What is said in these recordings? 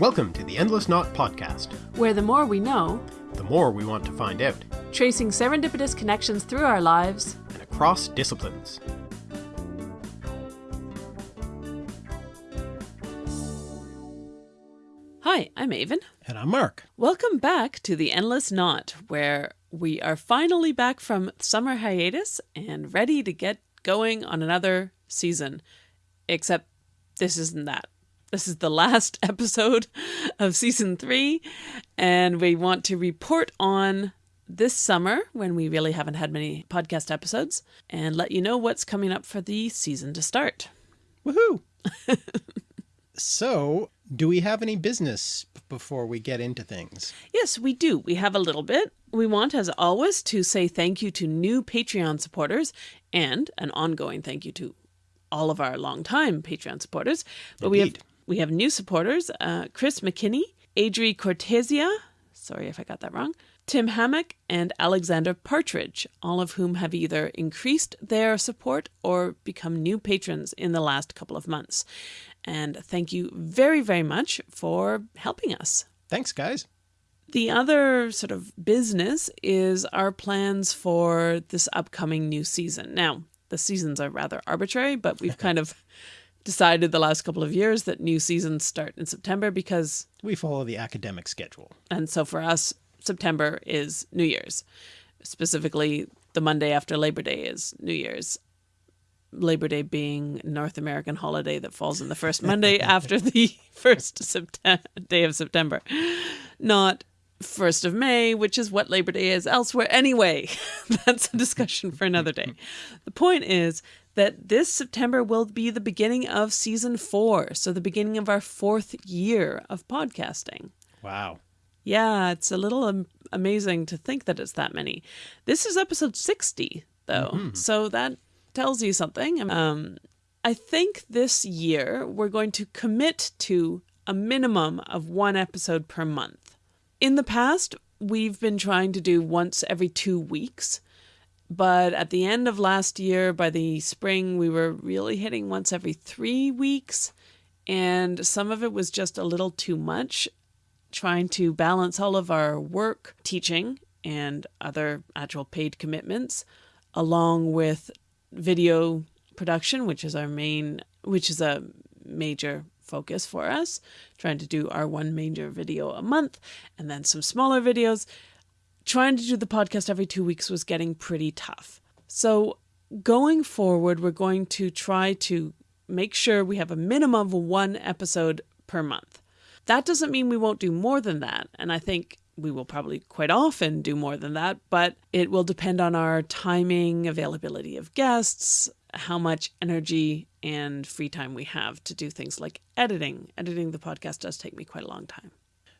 Welcome to the Endless Knot Podcast, where the more we know, the more we want to find out, tracing serendipitous connections through our lives and across disciplines. Hi, I'm Aven. And I'm Mark. Welcome back to the Endless Knot, where we are finally back from summer hiatus and ready to get going on another season. Except this isn't that. This is the last episode of season three, and we want to report on this summer when we really haven't had many podcast episodes and let you know what's coming up for the season to start. Woohoo! so, do we have any business before we get into things? Yes, we do. We have a little bit. We want, as always, to say thank you to new Patreon supporters and an ongoing thank you to all of our longtime Patreon supporters. But Indeed. we have we have new supporters: uh, Chris McKinney, Adri Cortesia. Sorry if I got that wrong. Tim Hammock and Alexander Partridge, all of whom have either increased their support or become new patrons in the last couple of months. And thank you very, very much for helping us. Thanks, guys. The other sort of business is our plans for this upcoming new season. Now, the seasons are rather arbitrary, but we've kind of decided the last couple of years that new seasons start in September because we follow the academic schedule. And so for us, September is New Year's. Specifically, the Monday after Labor Day is New Year's. Labor Day being North American holiday that falls in the first Monday after the first September, day of September, not first of May, which is what Labor Day is elsewhere. Anyway, that's a discussion for another day. The point is that this September will be the beginning of season four, so the beginning of our fourth year of podcasting. Wow. Yeah, it's a little um, amazing to think that it's that many. This is episode 60, though, mm-hmm. so that tells you something. Um, I think this year we're going to commit to a minimum of one episode per month. In the past, we've been trying to do once every two weeks. But at the end of last year, by the spring, we were really hitting once every three weeks. And some of it was just a little too much, trying to balance all of our work, teaching, and other actual paid commitments, along with video production, which is our main, which is a major focus for us, trying to do our one major video a month and then some smaller videos trying to do the podcast every two weeks was getting pretty tough. So, going forward, we're going to try to make sure we have a minimum of one episode per month. That doesn't mean we won't do more than that. And I think we will probably quite often do more than that, but it will depend on our timing, availability of guests, how much energy and free time we have to do things like editing. Editing the podcast does take me quite a long time.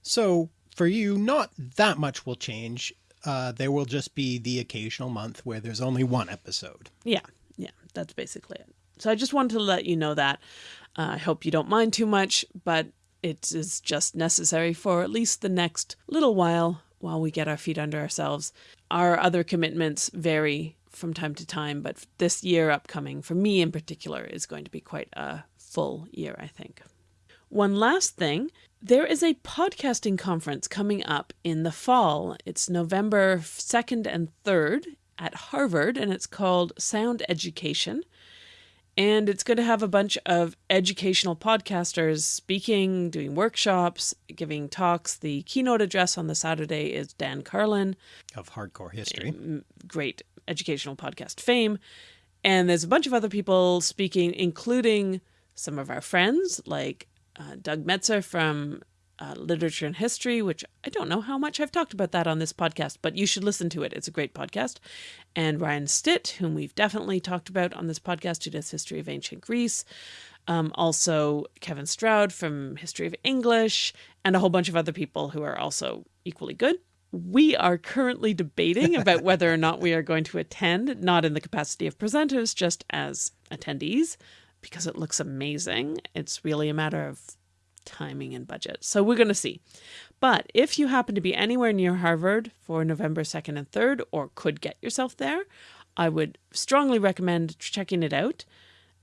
So, for you, not that much will change. Uh, there will just be the occasional month where there's only one episode. Yeah, yeah, that's basically it. So I just wanted to let you know that. Uh, I hope you don't mind too much, but it is just necessary for at least the next little while while we get our feet under ourselves. Our other commitments vary from time to time, but this year upcoming, for me in particular, is going to be quite a full year, I think. One last thing there is a podcasting conference coming up in the fall. It's November 2nd and 3rd at Harvard, and it's called Sound Education. And it's going to have a bunch of educational podcasters speaking, doing workshops, giving talks. The keynote address on the Saturday is Dan Carlin of Hardcore History. Mm, great educational podcast fame. And there's a bunch of other people speaking, including some of our friends like uh, Doug Metzger from uh, Literature and History, which I don't know how much I've talked about that on this podcast, but you should listen to it. It's a great podcast. And Ryan Stitt, whom we've definitely talked about on this podcast, who does History of Ancient Greece. Um, also, Kevin Stroud from History of English, and a whole bunch of other people who are also equally good. We are currently debating about whether or not we are going to attend, not in the capacity of presenters, just as attendees because it looks amazing. It's really a matter of timing and budget. So we're going to see. But if you happen to be anywhere near Harvard for November 2nd and 3rd, or could get yourself there, I would strongly recommend checking it out.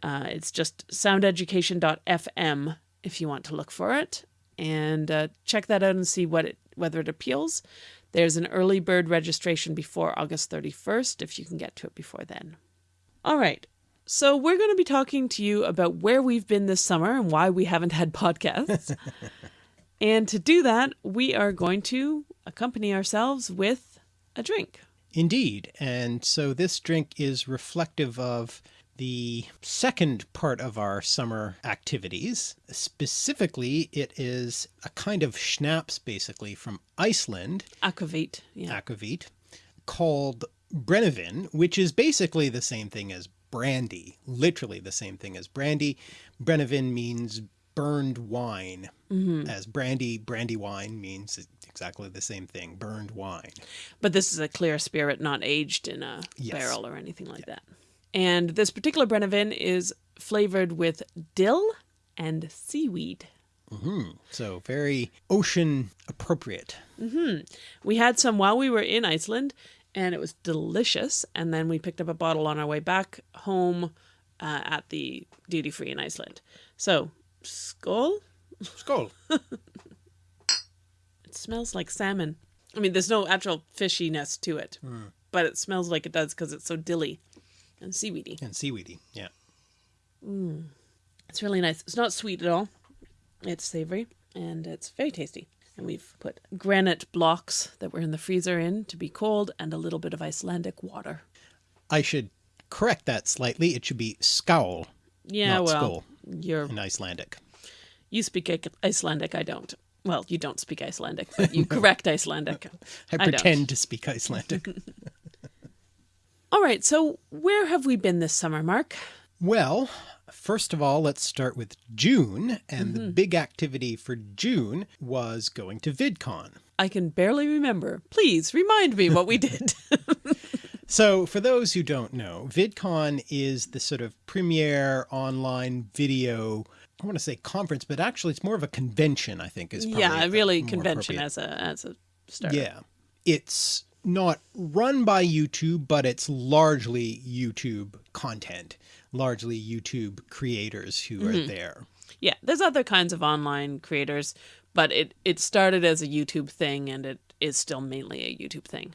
Uh, it's just soundeducation.fm if you want to look for it. and uh, check that out and see what it whether it appeals. There's an early bird registration before August 31st if you can get to it before then. All right. So we're going to be talking to you about where we've been this summer and why we haven't had podcasts. and to do that, we are going to accompany ourselves with a drink. Indeed. And so this drink is reflective of the second part of our summer activities. Specifically, it is a kind of schnapps basically from Iceland, Aquavit. Yeah. aquavit, called Brennivin, which is basically the same thing as brandy, literally the same thing as brandy. Brennivin means burned wine, mm-hmm. as brandy, brandy wine means exactly the same thing, burned wine. But this is a clear spirit, not aged in a Yes. barrel or anything like that. And this particular Brennivin is flavored with dill and seaweed. Mm-hmm. So very ocean appropriate. Mm-hmm. We had some while we were in Iceland, and it was delicious. And then we picked up a bottle on our way back home uh, at the duty free in Iceland. So, skull. Skål. It smells like salmon. I mean, there's no actual fishiness to it, but it smells like it does because it's so dilly and seaweedy. And seaweedy, yeah. It's really nice. It's not sweet at all. It's savory and it's very tasty. And we've put granite blocks that were in the freezer in to be cold and a little bit of Icelandic water. I should correct that slightly. It should be skål Yeah, Not well, you're in Icelandic. you speak Icelandic. I don't. Well, you don't speak Icelandic, but you correct Icelandic. I don't. pretend to speak Icelandic. All right. So where have we been this summer, Mark? well, first of all, let's start with June. And Mm-hmm. the big activity for June was going to VidCon. I can barely remember. Please remind me what we did. So, for those who don't know, VidCon is the sort of premier online video, I want to say conference, but actually it's more of a convention, I think is probably yeah, really convention as a as a start. Yeah. It's not run by YouTube, but it's largely YouTube content, largely YouTube creators who Mm-hmm. are there. Yeah, there's other kinds of online creators, but it it started as a YouTube thing and it is still mainly a YouTube thing.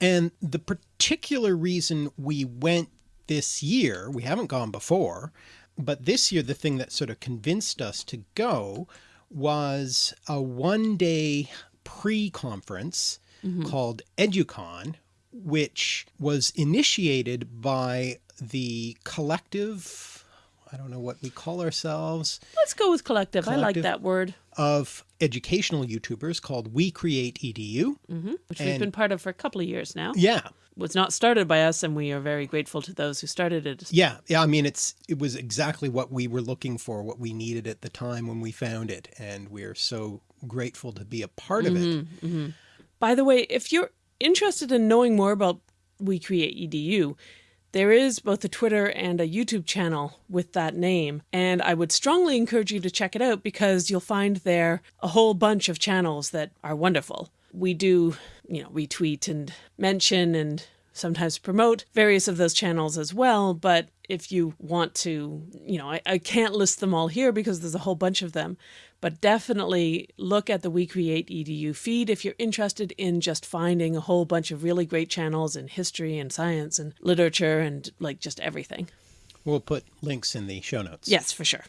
And the particular reason we went this year, we haven't gone before, but this year the thing that sort of convinced us to go was a one day pre conference called EduCon, which was initiated by the collective, I don't know what we call ourselves, Let's go with collective. I like that word, of educational YouTubers called We Create EDU. Mm-hmm, which we've been part of for a couple of years now. Yeah, was not started by us, and we are very grateful to those who started it. Yeah, yeah. I mean, it's it was exactly what we were looking for, what we needed at the time when we found it, and we're so grateful to be a part of it. Mm-hmm, mm-hmm. By the way, if you're interested in knowing more about We Create EDU, there is both a Twitter and a YouTube channel with that name, and I would strongly encourage you to check it out because you'll find there a whole bunch of channels that are wonderful. We do, you know, retweet and mention and sometimes promote various of those channels as well, but if you want to, you know, I, I can't list them all here because there's a whole bunch of them, but definitely look at the We Create EDU feed if you're interested in just finding a whole bunch of really great channels in history and science and literature and like just everything. We'll put links in the show notes. Yes, for sure.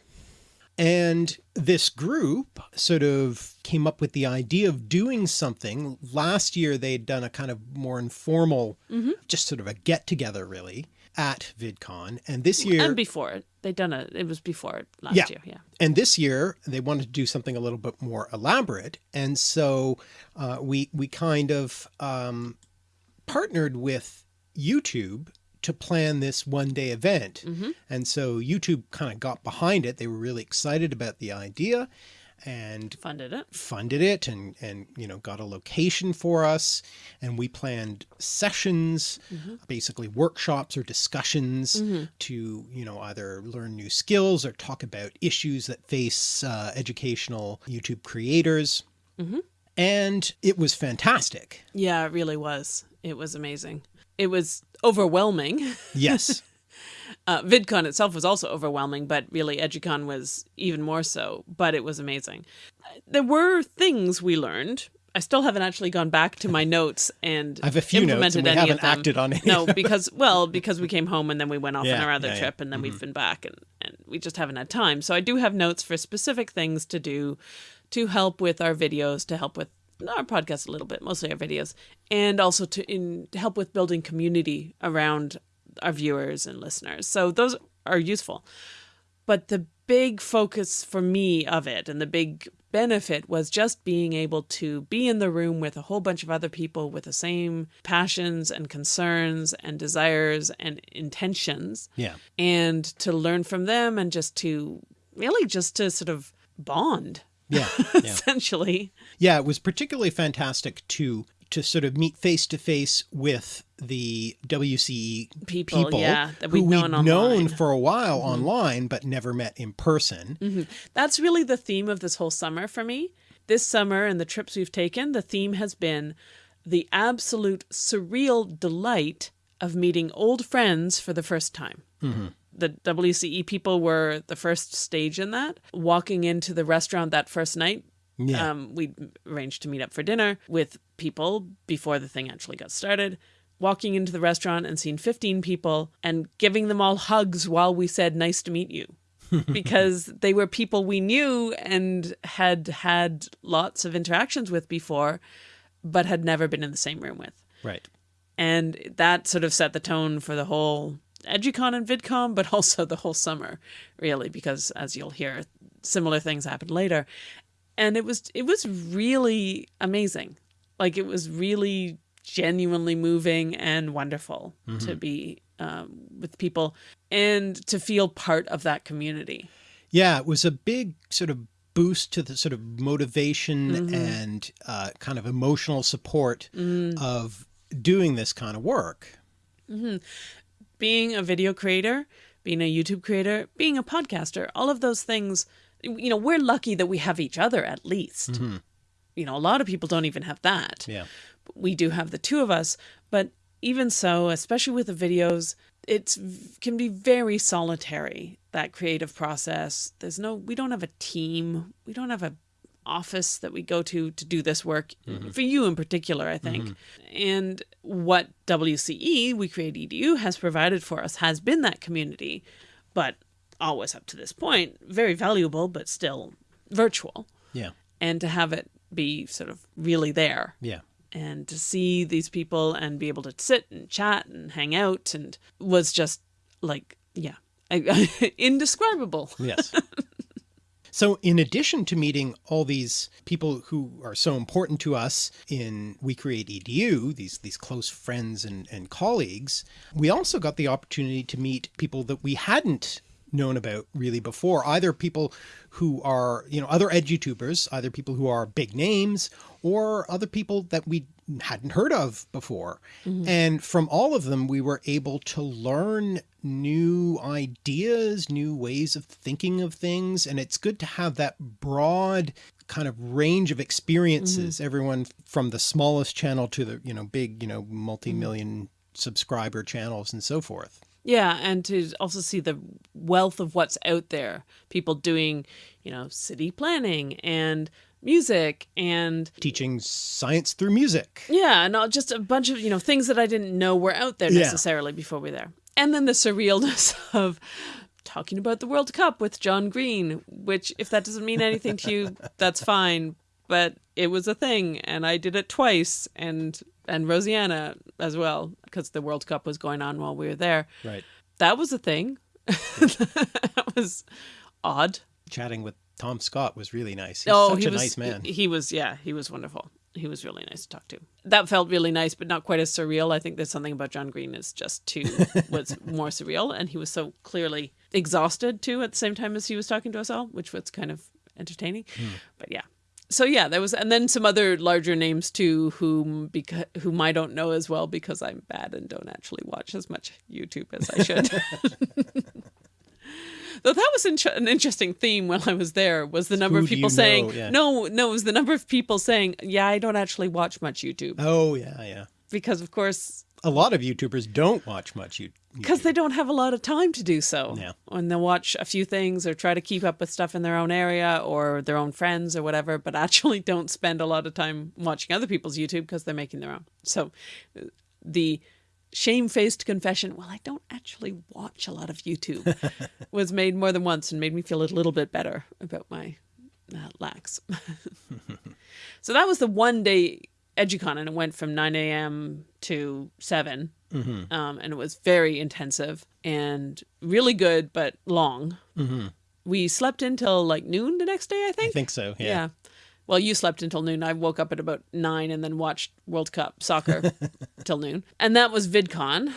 And this group sort of came up with the idea of doing something. Last year, they'd done a kind of more informal, mm-hmm. just sort of a get together, really, at VidCon. And this year, And before it, they done a. It was before it last Yeah. year. Yeah. and this year they wanted to do something a little bit more elaborate and so uh, we we kind of um, partnered with youtube to plan this one day event and so youtube kind of got behind it they were really excited about the idea and Funded it. funded it and and you know got a location for us and we planned sessions mm-hmm. basically workshops or discussions mm-hmm. to you know either learn new skills or talk about issues that face uh, educational youtube creators mm-hmm. and it was fantastic Yeah, it really was. It was amazing. It was overwhelming. yes Uh, VidCon itself was also overwhelming, but really EduCon was even more so. But it was amazing. There were things we learned. I still haven't actually gone back to my notes and I have a few notes implemented and we any haven't of them. acted on any No, because well, because we came home and then we went off on our other yeah, yeah. trip, and then we've been back, and, and we just haven't had time. So I do have notes for specific things to do to help with our videos, to help with our podcast a little bit, mostly our videos, and also to in to help with building community around our viewers and listeners. So those are useful. But the big focus for me of it and the big benefit was just being able to be in the room with a whole bunch of other people with the same passions and concerns and desires and intentions Yeah. and to learn from them and just to really just to sort of bond Yeah. Yeah. essentially Yeah, it was particularly fantastic to to sort of meet face to face with the WCE People, yeah, that who we'd we'd known known for a while Mm-hmm. online, but never met in person. That's really the theme of this whole summer for me. This summer and the trips we've taken, the theme has been the absolute surreal delight of meeting old friends for the first time. The WCE people were the first stage in that. Walking into the restaurant that first night, Yeah. um, we arranged to meet up for dinner with people before the thing actually got started. Walking into the restaurant and seeing 15 people and giving them all hugs while we said, Nice to meet you. because they were people we knew and had had lots of interactions with before, but had never been in the same room with. Right. And that sort of set the tone for the whole EduCon and VidCon, but also the whole summer, really, because as you'll hear, similar things happened later. And it was it was really amazing. Like it was really genuinely moving and wonderful to be um, with people and to feel part of that community. Yeah, it was a big sort of boost to the sort of motivation Mm-hmm. and uh, kind of emotional support Mm. of doing this kind of work. being a video creator, being a YouTube creator, being a podcaster, all of those things, you know, we're lucky that we have each other at least. Mm-hmm. You know, a lot of people don't even have that. Yeah. We do have the two of us, but even so, especially with the videos, it can be very solitary that creative process. There's no we don't have a team. We don't have a office that we go to to do this work mm-hmm. for you in particular i think mm-hmm. and what wce we create edu has provided for us has been that community but always up to this point very valuable but still virtual Yeah. and to have it be sort of really there Yeah. and to see these people and be able to sit and chat and hang out and was just like yeah indescribable Yes. so, in addition to meeting all these people who are so important to us in We Create EDU, these these close friends and, and colleagues, we also got the opportunity to meet people that we hadn't known about really before. Either people who are you know other edutubers either people who are big names or other people that we hadn't heard of before. Mm-hmm. And from all of them we were able to learn new ideas new ways of thinking of things. And it's good to have that broad kind of range of experiences. Mm-hmm. Everyone from the smallest channel to the you know big you know multi-million subscriber channels and so forth Yeah, and to also see the wealth of what's out there. People doing, you know, city planning and music and teaching science through music yeah, and not just a bunch of, you know, things that I didn't know were out there Yeah. necessarily before we were there. And then the surrealness of talking about the World Cup with John Green, which if that doesn't mean anything to you, that's fine. But it was a thing and I did it twice and and Rosianna as well, because the World Cup was going on while we were there. right That was a thing. that was odd. chatting with tom scott was really nice he's oh, such he a was nice man He was yeah, he was wonderful. He was really nice to talk to. That felt really nice, but not quite as surreal. I think there's something about John Green is just too was more surreal, and he was so clearly exhausted too at the same time as he was talking to us all, which was kind of entertaining. Hmm. But yeah. So yeah, there was, and then some other larger names too, whom because whom I don't know as well because I'm bad and don't actually watch as much YouTube as I should. Though that was in- an interesting theme while I was there was the number Who of people you saying know? Yeah. no, no, it was the number of people saying, yeah, I don't actually watch much YouTube oh yeah yeah because of course a lot of YouTubers don't watch much YouTube. because they don't have a lot of time to do so. Yeah. And they'll watch a few things or try to keep up with stuff in their own area or their own friends or whatever, but actually don't spend a lot of time watching other people's YouTube because they're making their own. So the shamefaced confession, well, I don't actually watch a lot of YouTube, was made more than once and made me feel a little bit better about my uh, lacks. so that was the one day EduCon and it went from 9 a.m. to 7 um, and it was very intensive and really good, but long. We slept until like noon the next day, I think. I think. so. Yeah. yeah. Well, you slept until noon. I woke up at about nine and then watched World Cup soccer till noon, and that was VidCon.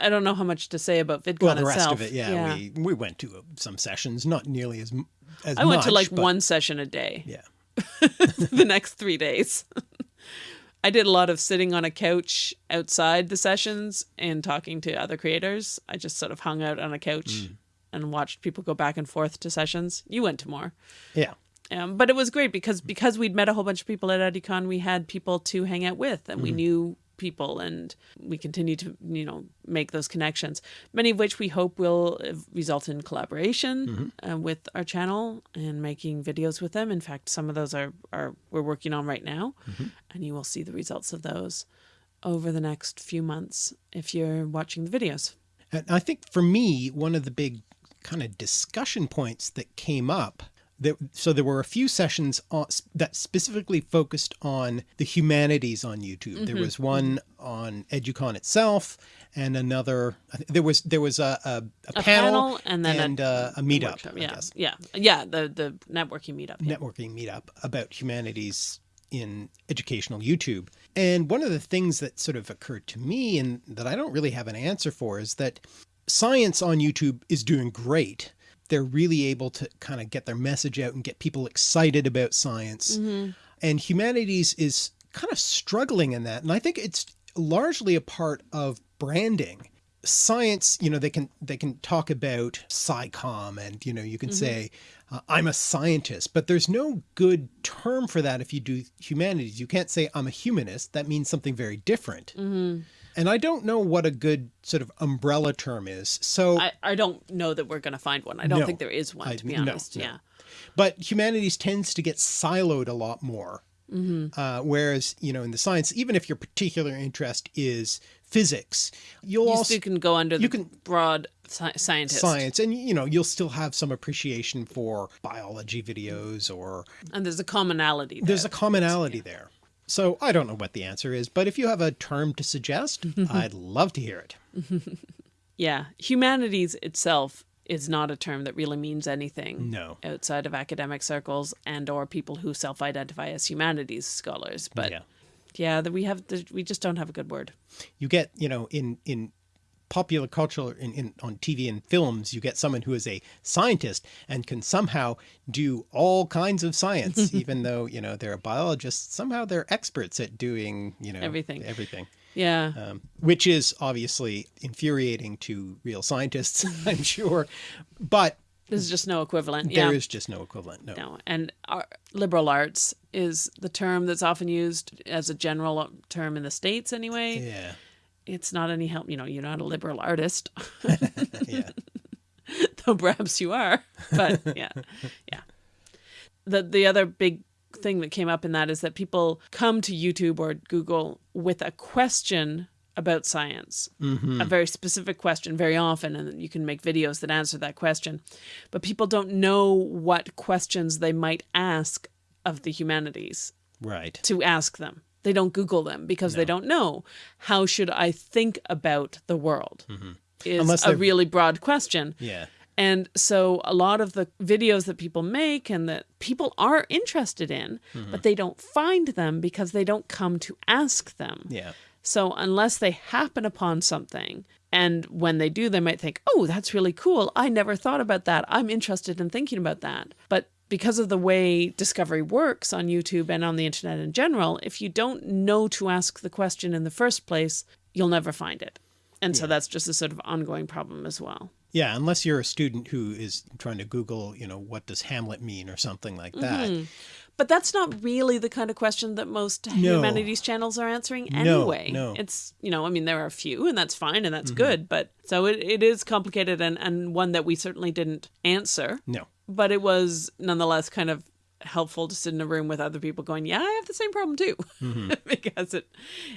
I don't know how much to say about VidCon Well, the rest of it, yeah, we we went to uh, some sessions, not nearly as as I went to like but- one session a day. Yeah. the next three days. I did a lot of sitting on a couch outside the sessions and talking to other creators. I just sort of hung out on a couch Mm. and watched people go back and forth to sessions. You went to more. Yeah. Um, but it was great because because we'd met a whole bunch of people at EduCon, we had people to hang out with, and we knew people, and we continue to you know make those connections. Many of which we hope will result in collaboration uh, with our channel and making videos with them. In fact, some of those are are we're working on right now, and you will see the results of those over the next few months if you're watching the videos. And I think for me, one of the big kind of discussion points that came up that so there were a few sessions on, that specifically focused on the humanities on YouTube. There was one on EduCon itself, and another. There was there was a a, a, A panel, and then and a, uh, a meetup. workshop. Yeah, guess yeah, yeah. The the networking meetup. yeah. networking meetup about humanities in educational YouTube. And one of the things that sort of occurred to me and that I don't really have an answer for is that science on YouTube is doing great. They're really able to kind of get their message out and get people excited about science. Mm-hmm. And humanities is kind of struggling in that. And I think it's largely a part of branding. Science you know they can they can talk about SciComm and you know you can mm-hmm. say uh, I'm a scientist but there's no good term for that if you do humanities. You can't say I'm a humanist that means something very different mm-hmm. And I don't know what a good sort of umbrella term is so I, I don't know that we're going to find one. I don't No. think there is one, to be no, honest. no. Yeah. but humanities tends to get siloed a lot more Mm-hmm. uh, whereas you know in the science even if your particular interest is physics you'll You also can go under the you can- broad sci- scientist. science and you know you'll still have some appreciation for biology videos or And there's a commonality there. there's a commonality there so i don't know what the answer is but if you have a term to suggest i'd love to hear it yeah. Humanities itself is not a term that really means anything no outside of academic circles and or people who self-identify as humanities scholars. But yeah yeah, that we have the, we just don't have a good word. you get you know in in popular culture in, in on tv and films you get someone who is a scientist and can somehow do all kinds of science even though you know they're a biologist somehow they're experts at doing you know Everything. everything Yeah. um, which is obviously infuriating to real scientists, I'm sure. But There's just no equivalent. there yeah. is just no equivalent. No. No, and our, liberal arts is the term that's often used as a general term in the states. Anyway, Yeah. It's not any help. You know, you're not a liberal artist, Yeah. though perhaps you are. But yeah, yeah. The the other big thing that came up in that is that people come to YouTube or Google with a question about science, mm-hmm. a very specific question very often, and you can make videos that answer that question. But people don't know what questions they might ask of the humanities Right. to ask them. They don't Google them because they don't know. How should I think about the world? Mm-hmm. Is Unless a they're- really broad question. Yeah. And so a lot of the videos that people make and that people are interested in, mm-hmm. but they don't find them because they don't come to ask them. Yeah. So unless they happen upon something, and when they do, they might think, oh, that's really cool. I never thought about that. I'm interested in thinking about that. But because of the way discovery works on YouTube and on the internet in general, if you don't know to ask the question in the first place, you'll never find it. And so that's just a sort of ongoing problem as well. Yeah. Unless you're a student who is trying to Google, you know, what does Hamlet mean or something like that. But that's not really the kind of question that most No. humanities channels are answering No, anyway. no. It's, you know, I mean, there are a few and that's fine and that's Mm-hmm. good. But so it, it is complicated and, and one that we certainly didn't answer. No. But it was nonetheless kind of helpful to sit in a room with other people going, yeah, I have the same problem too. Mm-hmm. because it,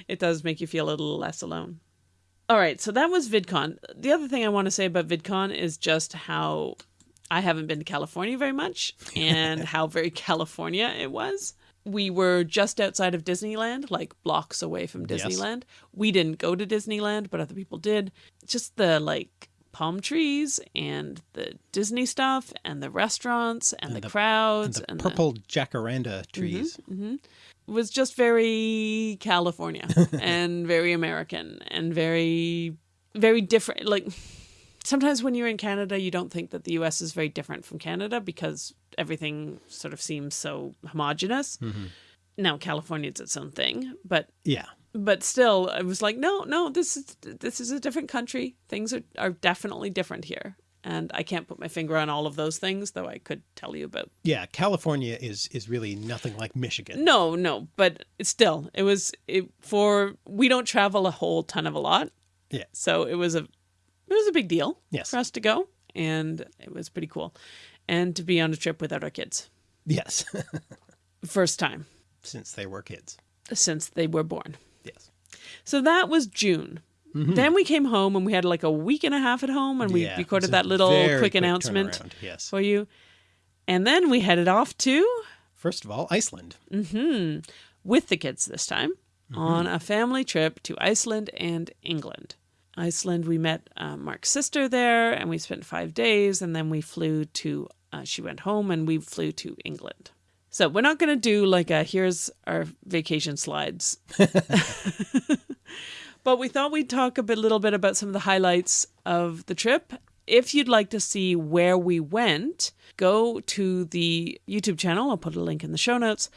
it does make you feel a little less alone. All right, so that was VidCon. The other thing I want to say about VidCon is just how I haven't been to California very much and how very California it was. We were just outside of Disneyland, like blocks away from Yes. Disneyland. We didn't go to Disneyland, but other people did. Just the like palm trees and the Disney stuff and the restaurants and, the, the- crowds And the and, purple jacaranda trees. Mm-hmm, mm-hmm. was just very California and very American and very very different like sometimes when you're in Canada you don't think that the US is very different from Canada because everything sort of seems so homogenous. Mm-hmm. Now California is its own thing, but Yeah. But still I was like no no this is this is a different country. Things are are definitely different here. And I can't put my finger on all of those things, though I could tell you about Yeah. California is, is really nothing like Michigan. No, no, but still, it was it, for we don't travel a whole ton of a lot, Yeah. so it was a it was a big deal Yes. for us to go, and it was pretty cool, and to be on a trip without our kids, Yes. first time Since they were kids. since they were born. So that was June. Then we came home and we had like a week and a half at home, and we Yeah, recorded that little quick quick announcement Yes. for you, and then we headed off to First of all, Iceland. with the kids this time on a family trip to Iceland and England. Iceland, we met uh, Mark's sister there and we spent five days, and then we flew to, uh, she went home and we flew to England. So we're not going to do like a here's our vacation slides. but we thought we'd talk a bit, little bit about some of the highlights of the trip. If you'd like to see where we went, go to the YouTube channel. I'll put a link in the show notes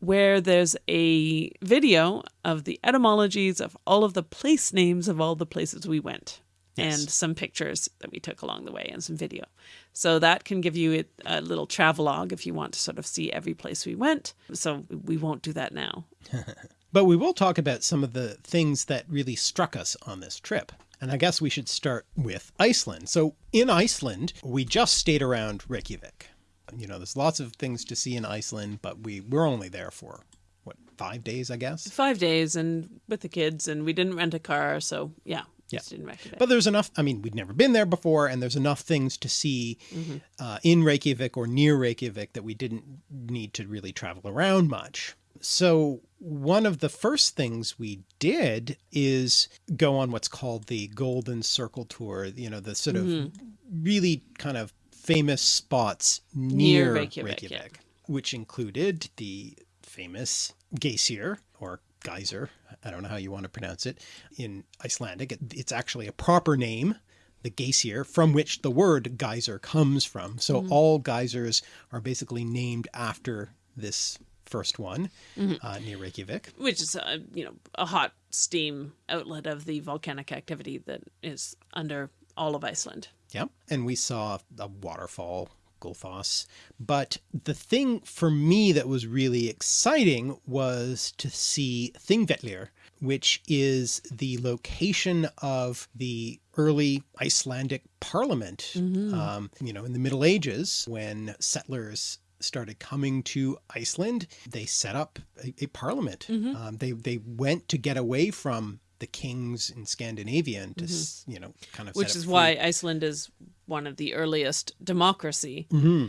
where there's a video of the etymologies of all of the place names of all the places we went Yes. and some pictures that we took along the way and some video. So that can give you a little travelogue if you want to sort of see every place we went. So we won't do that now. But we will talk about some of the things that really struck us on this trip. And I guess we should start with Iceland. So in Iceland, we just stayed around Reykjavik. You know, there's lots of things to see in Iceland, but we were only there for what, five days, I guess? Five days and with the kids, and we didn't rent a car. So yeah, Yeah. just didn't recommend. But there's enough, I mean, we'd never been there before, and there's enough things to see uh, in Reykjavik or near Reykjavik that we didn't need to really travel around much. So, one of the first things we did is go on what's called the Golden Circle Tour, you know, the sort of really kind of famous spots near, Near Reykjavik, Reykjavik, yeah. which included the famous Geysir or geyser, I don't know how you want to pronounce it in Icelandic. It- It's actually a proper name, the Geysir, from which the word geyser comes from. So Mm-hmm. all geysers are basically named after this first one Mm-hmm. uh, near Reykjavik. which is a you know a hot steam outlet of the volcanic activity that is under all of Iceland. Yeah. And we saw a waterfall, Gullfoss. But the thing for me that was really exciting was to see Thingvellir, which is the location of the early Icelandic parliament. Um, you know, in the Middle Ages, when settlers started coming to Iceland, they set up a, a parliament. Um, they they went to get away from the kings in Scandinavia and to s you know kind of which is free- why Iceland is one of the earliest democracy. Mm-hmm.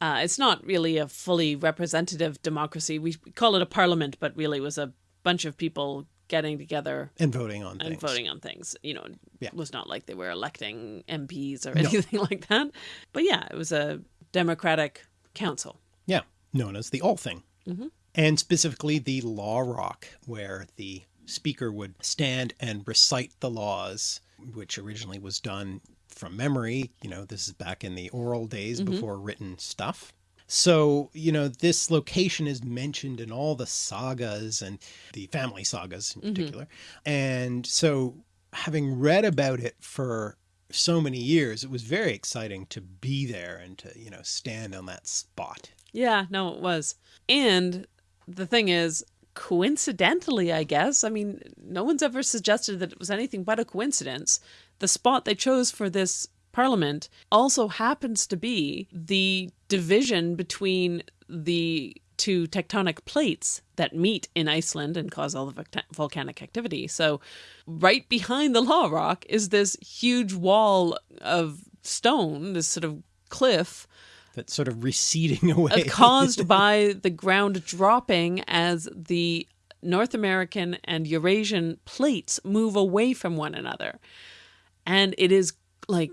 Uh, it's not really a fully representative democracy. We call it a parliament, but really it was a bunch of people getting together and voting on and things. voting on things. You know, Yeah. it was not like they were electing MPs or anything like that. But yeah, it was a democratic council. Yeah, known as the Althing. Mm-hmm. And specifically the Law Rock, where the speaker would stand and recite the laws, which originally was done from memory. You know, this is back in the oral days Mm-hmm. before written stuff. So, you know, this location is mentioned in all the sagas and the family sagas in Mm-hmm. particular. And so, having read about it for so many years, it was very exciting to be there and to, you know, stand on that spot. Yeah, no, it was. And the thing is, coincidentally, I guess, I mean, no one's ever suggested that it was anything but a coincidence. The spot they chose for this parliament also happens to be the division between the two tectonic plates that meet in Iceland and cause all the volcanic activity. So, right behind the Law Rock is this huge wall of stone, this sort of cliff that's sort of receding away. caused by the ground dropping as the North American and Eurasian plates move away from one another. And it is like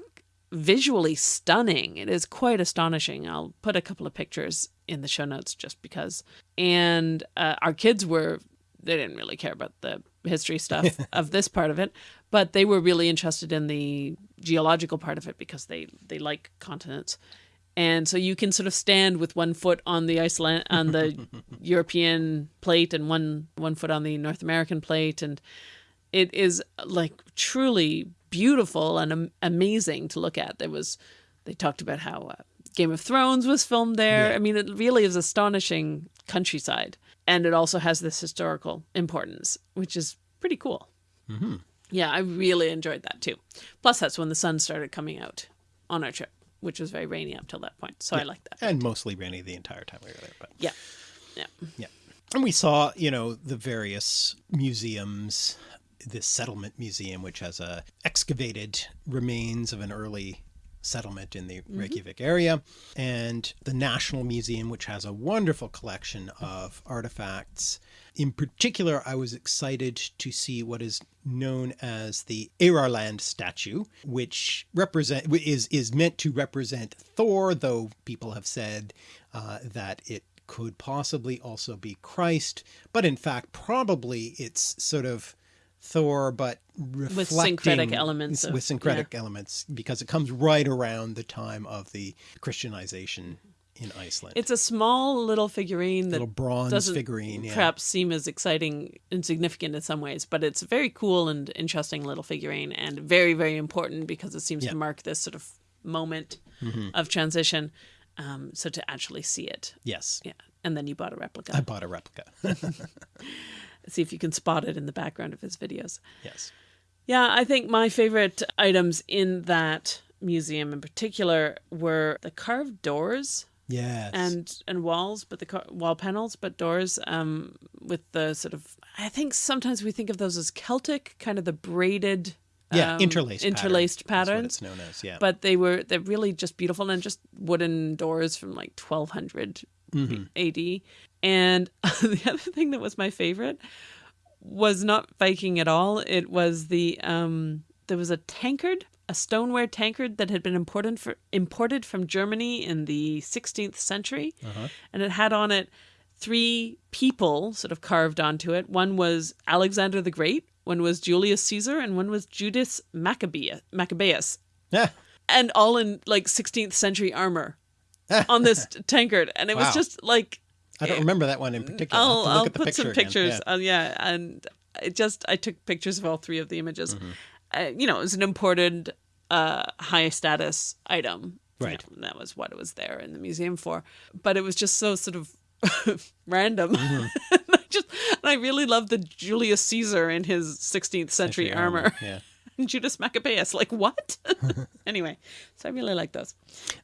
visually stunning. It is quite astonishing. I'll put a couple of pictures in the show notes just because. And uh, our kids were, they didn't really care about the history stuff of this part of it, but they were really interested in the geological part of it because they, they like continents and so you can sort of stand with one foot on the Iceland on the European plate and one one foot on the North American plate, and it is like truly beautiful and amazing to look at. There was they talked about how uh, Game of Thrones was filmed there. Yeah. I mean, it really is astonishing countryside, and it also has this historical importance, which is pretty cool. Mm -hmm. Yeah, I really enjoyed that too. Plus, that's when the sun started coming out on our trip which was very rainy up till that point. So yeah. I like that. And mostly rainy the entire time we were there. But yeah, yeah, yeah. And we saw, you know, the various museums. This settlement museum, which has a excavated remains of an early settlement in the mm -hmm. Reykjavik area, and the National Museum, which has a wonderful collection of artifacts. In particular, I was excited to see what is known as the Eyrarland statue, which represent is is meant to represent Thor, though people have said uh, that it could possibly also be Christ, but in fact, probably it's sort of Thor, but with syncretic elements, of, with syncretic yeah. elements, because it comes right around the time of the Christianization in Iceland. It's a small little figurine little bronze doesn't figurine, yeah. perhaps seem as exciting and significant in some ways, but it's a very cool and interesting little figurine, and very very important because it seems yeah. to mark this sort of moment mm -hmm. of transition. Um, so to actually see it, yes, yeah, and then you bought a replica. I bought a replica. see if you can spot it in the background of his videos. Yes. Yeah, I think my favorite items in that museum in particular were the carved doors. Yes. And and walls, but the wall panels, but doors um with the sort of I think sometimes we think of those as Celtic, kind of the braided yeah, um, interlaced interlaced pattern. patterns. it's known as, yeah. But they were they're really just beautiful and just wooden doors from like 1200 mm -hmm. AD. And the other thing that was my favorite was not Viking at all. It was the um there was a tankard, a stoneware tankard that had been imported for imported from Germany in the 16th century, uh -huh. and it had on it three people sort of carved onto it. One was Alexander the Great, one was Julius Caesar, and one was Judas Maccabea, Maccabeus. Yeah. And all in like 16th century armor on this tankard. And it wow. was just like I don't remember that one in particular. I'll, I'll, I'll put some pictures. Yeah. Uh, yeah, and it just I took pictures of all three of the images. Mm -hmm. Uh, you know, it was an imported, uh, high status item. Right. You know, that was what it was there in the museum for. But it was just so sort of random. Mm -hmm. I just and I really loved the Julius Caesar in his 16th century, armor. armor. Yeah. And Judas Maccabeus, like what? anyway, so I really like those.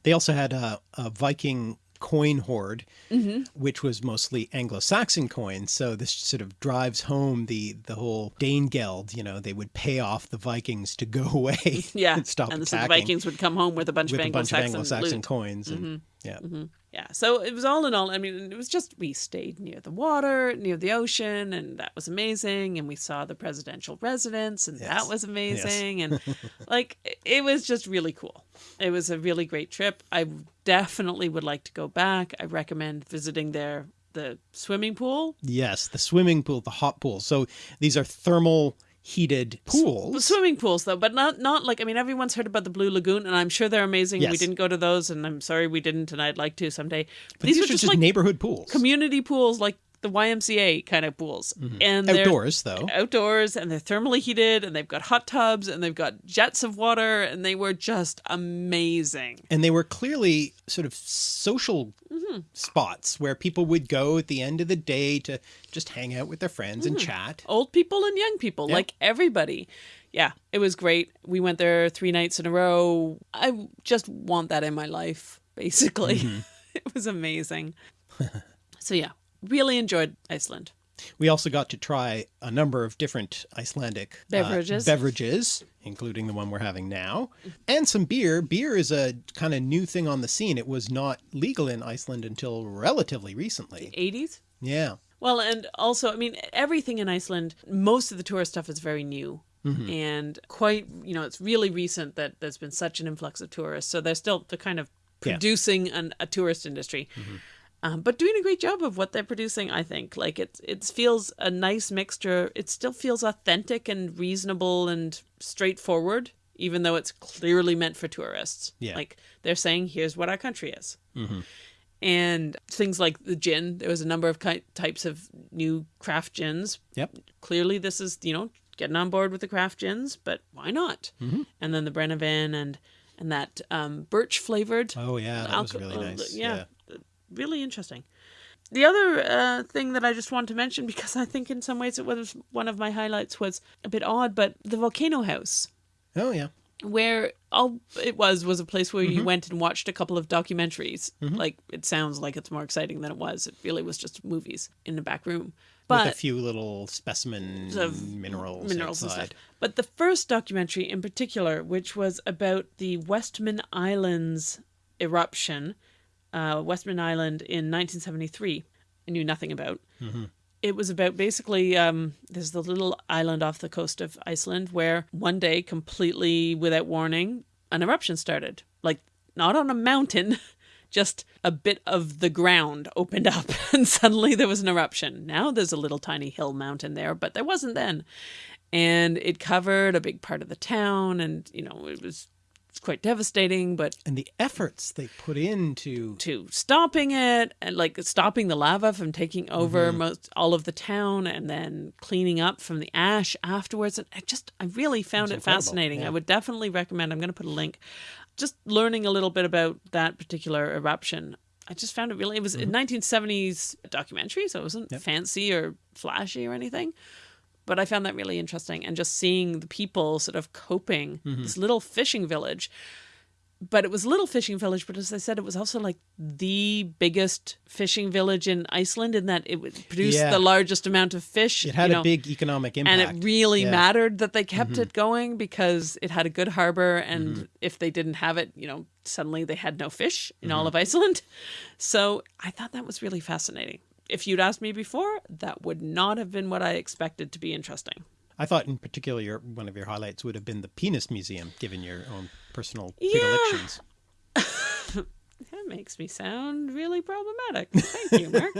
They also had a, a Viking coin hoard, mm -hmm. which was mostly Anglo-Saxon coins. So this sort of drives home the the whole Danegeld. You know, they would pay off the Vikings to go away. Yeah, and stop and attacking. the Vikings would come home with a bunch with of Anglo-Saxon, Anglo-Saxon coins. And, mm -hmm. Yeah. Mm -hmm. Yeah. So it was all in all, I mean, it was just, we stayed near the water, near the ocean, and that was amazing. And we saw the presidential residence, and Yes. that was amazing. Yes. and like, it was just really cool. It was a really great trip. I definitely would like to go back. I recommend visiting there the swimming pool. Yes, the swimming pool, the hot pool. So these are thermal heated pools. Swimming pools, though, but not not like I mean, everyone's heard about the Blue Lagoon, and I'm sure they're amazing. Yes. We didn't go to those, and I'm sorry we didn't, and I'd like to someday. But these, are just, like neighborhood pools. community pools, like the YMCA kind of pools, and they're Outdoors, though. outdoors, and they're thermally heated, and they've got hot tubs, and they've got jets of water, and they were just amazing. And they were clearly sort of social Mm-hmm. spots where people would go at the end of the day to just hang out with their friends Mm-hmm. and chat. old people and young people, Yeah. like everybody. Yeah, it was great. We went there three nights in a row. I just want that in my life, basically. Mm-hmm. it was amazing. so, yeah, really enjoyed Iceland. We also got to try a number of different Icelandic uh, Beverages. beverages, including the one we're having now, and some beer. Beer is a kind of new thing on the scene. It was not legal in Iceland until relatively recently. 80s? Yeah. Well, and also, I mean, everything in Iceland, most of the tourist stuff is very new. And quite, you know, it's really recent that there's been such an influx of tourists. So they're still they're kind of Yeah. producing an, a tourist industry, um, but doing a great job of what they're producing. I think like it it feels a nice mixture. It still feels authentic and reasonable and straightforward, even though it's clearly meant for tourists. Yeah. like they're saying, here's what our country is and things like the gin. There was a number of ki- types of new craft gins. Yep. Clearly, this is you know getting on board with the craft gins, but why not? Mm-hmm. And then the Brennivin and and that um, birch flavored. Oh yeah, that was really uh, nice. yeah, really interesting. The other uh, thing that I just want to mention, because I think in some ways it was one of my highlights, was a bit odd, but the Volcano House Oh yeah. where all it was was a place where you went and watched a couple of documentaries. Like it sounds like it's more exciting than it was. It really was just movies in the back room. But With a few little specimen of minerals, minerals and stuff. But the first documentary in particular, which was about the Westman Islands eruption, uh, Westman Island in 1973, I knew nothing about. It was about basically um, there's the little island off the coast of Iceland where one day, completely without warning, an eruption started. Like not on a mountain, just a bit of the ground opened up and suddenly there was an eruption. Now there's a little tiny hill mountain there, but there wasn't then. And it covered a big part of the town and you know, it was it's quite devastating, but And the efforts they put into to stopping it and like stopping the lava from taking over Mm-hmm. most all of the town and then cleaning up from the ash afterwards and i just i really found it incredible, fascinating yeah. i would definitely recommend i'm going to put a link just learning a little bit about that particular eruption i just found it really it was Mm-hmm. a 1970s documentary so it wasn't fancy or flashy or anything but I found that really interesting. And just seeing the people sort of coping, Mm-hmm. this little fishing village. But it was a little fishing village, but as I said, it was also like the biggest fishing village in Iceland in that it produced Yeah. the largest amount of fish. it had a know, big economic impact. and it really Yeah. Mm-hmm. mattered that they kept it going because it had a good harbor and if they didn't have it you know suddenly they had no fish in Mm-hmm. all of iceland so i thought that was really fascinating if you'd asked me before that would not have been what i expected to be interesting I thought in particular your, one of your highlights would have been the penis museum, given your own personal Yeah. predilections. that makes me sound really problematic thank you mark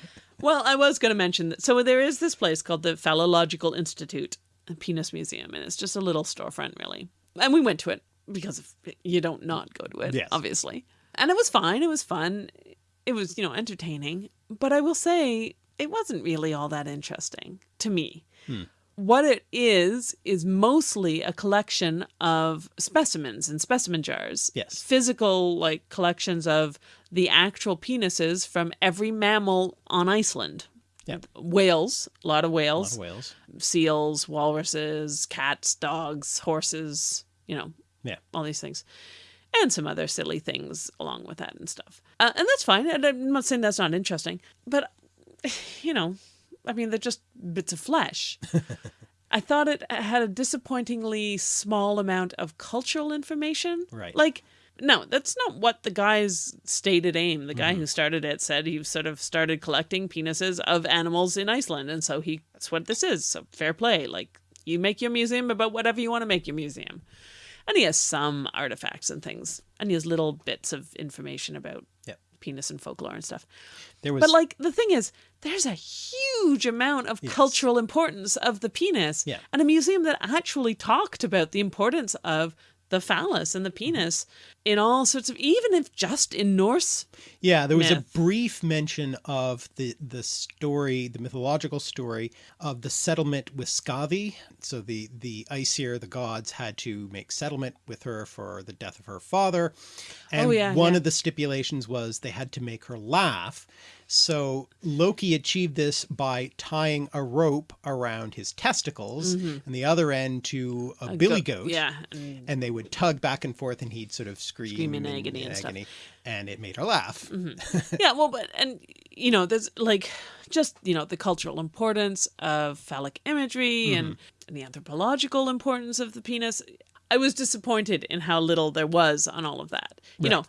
well i was going to mention that so there is this place called the phallological institute a penis museum and it's just a little storefront really and we went to it because of, you don't not go to it Yes. obviously and it was fine it was fun it was you know entertaining but i will say it wasn't really all that interesting to me hmm. what it is is mostly a collection of specimens and specimen jars. Yes. Physical like collections of the actual penises from every mammal on Iceland. Yep. Whales, a lot of A lot whales, of whales. seals, walruses, cats, dogs, horses, you know, Yeah. all these things. And some other silly things along with that and stuff. Uh, and that's fine. And I'm not saying that's not interesting. But, you know, I mean, they're just bits of flesh. I thought it had a disappointingly small amount of cultural information. Right. Like, no, that's not what the guy's stated aim. The guy who started it said he sort of started collecting penises of animals in Iceland. And so he, that's what this is. So fair play. Like, you make your museum about whatever you want to make your museum. And he has some artifacts and things. And he has little bits of information about. Penis and folklore and stuff. There was But like the thing is, there's a huge amount of cultural importance of the penis, Yeah. and a museum that actually talked about the importance of the phallus and the penis in all sorts of even if just in Norse. Yeah, there was myth. a brief mention of the the story, the mythological story of the settlement with Skadi. So the the Aesir, the gods, had to make settlement with her for the death of her father, oh, and Oh, yeah, one yeah. of the stipulations was they had to make her laugh. So Loki achieved this by tying a rope around his testicles mm-hmm. and the other end to a, billy go- goat. yeah, and- And they would tug back and forth and he'd sort of scream, Scream in agony and stuff. and it made her laugh. Mm-hmm. yeah, well, but and you know, there's like just you know the cultural importance of phallic imagery and, mm-hmm. and the anthropological importance of the penis. I was disappointed in how little there was on all of that. You know,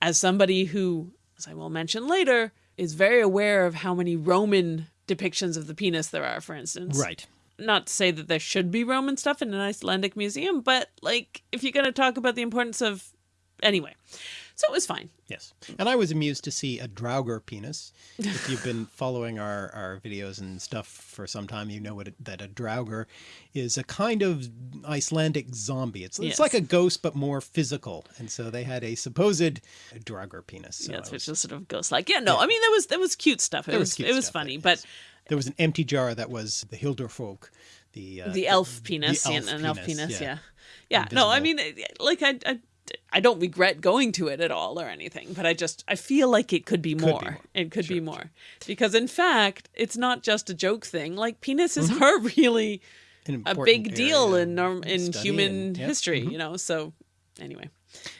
as somebody who, as I will mention later, is very aware of how many Roman depictions of the penis there are, for instance. Right. Not to say that there should be Roman stuff in an Icelandic museum, but like if you're going to talk about the importance of, anyway, so it was fine. Yes. And I was amused to see a Draugr penis. If you've been following our, our videos and stuff for some time, you know what it, that a Draugr is a kind of Icelandic zombie. It's, Yes. it's like a ghost, but more physical. And so they had a supposed Draugr penis. So yeah, it's was- which is sort of ghost like. Yeah, no, I mean there was there was cute stuff. It there was, cute it was funny, yes. but there was an empty jar that was the Huldufolk, the uh, the elf penis, the and elf an elf penis, penis, yeah. yeah, yeah. No, I mean, like I, I, I don't regret going to it at all or anything, but I just I feel like it could be more. more. It could be more because in fact it's not just a joke thing. Like penises Mm-hmm. are really a big deal in norm in human and- yeah. Mm-hmm. history, you know. So anyway.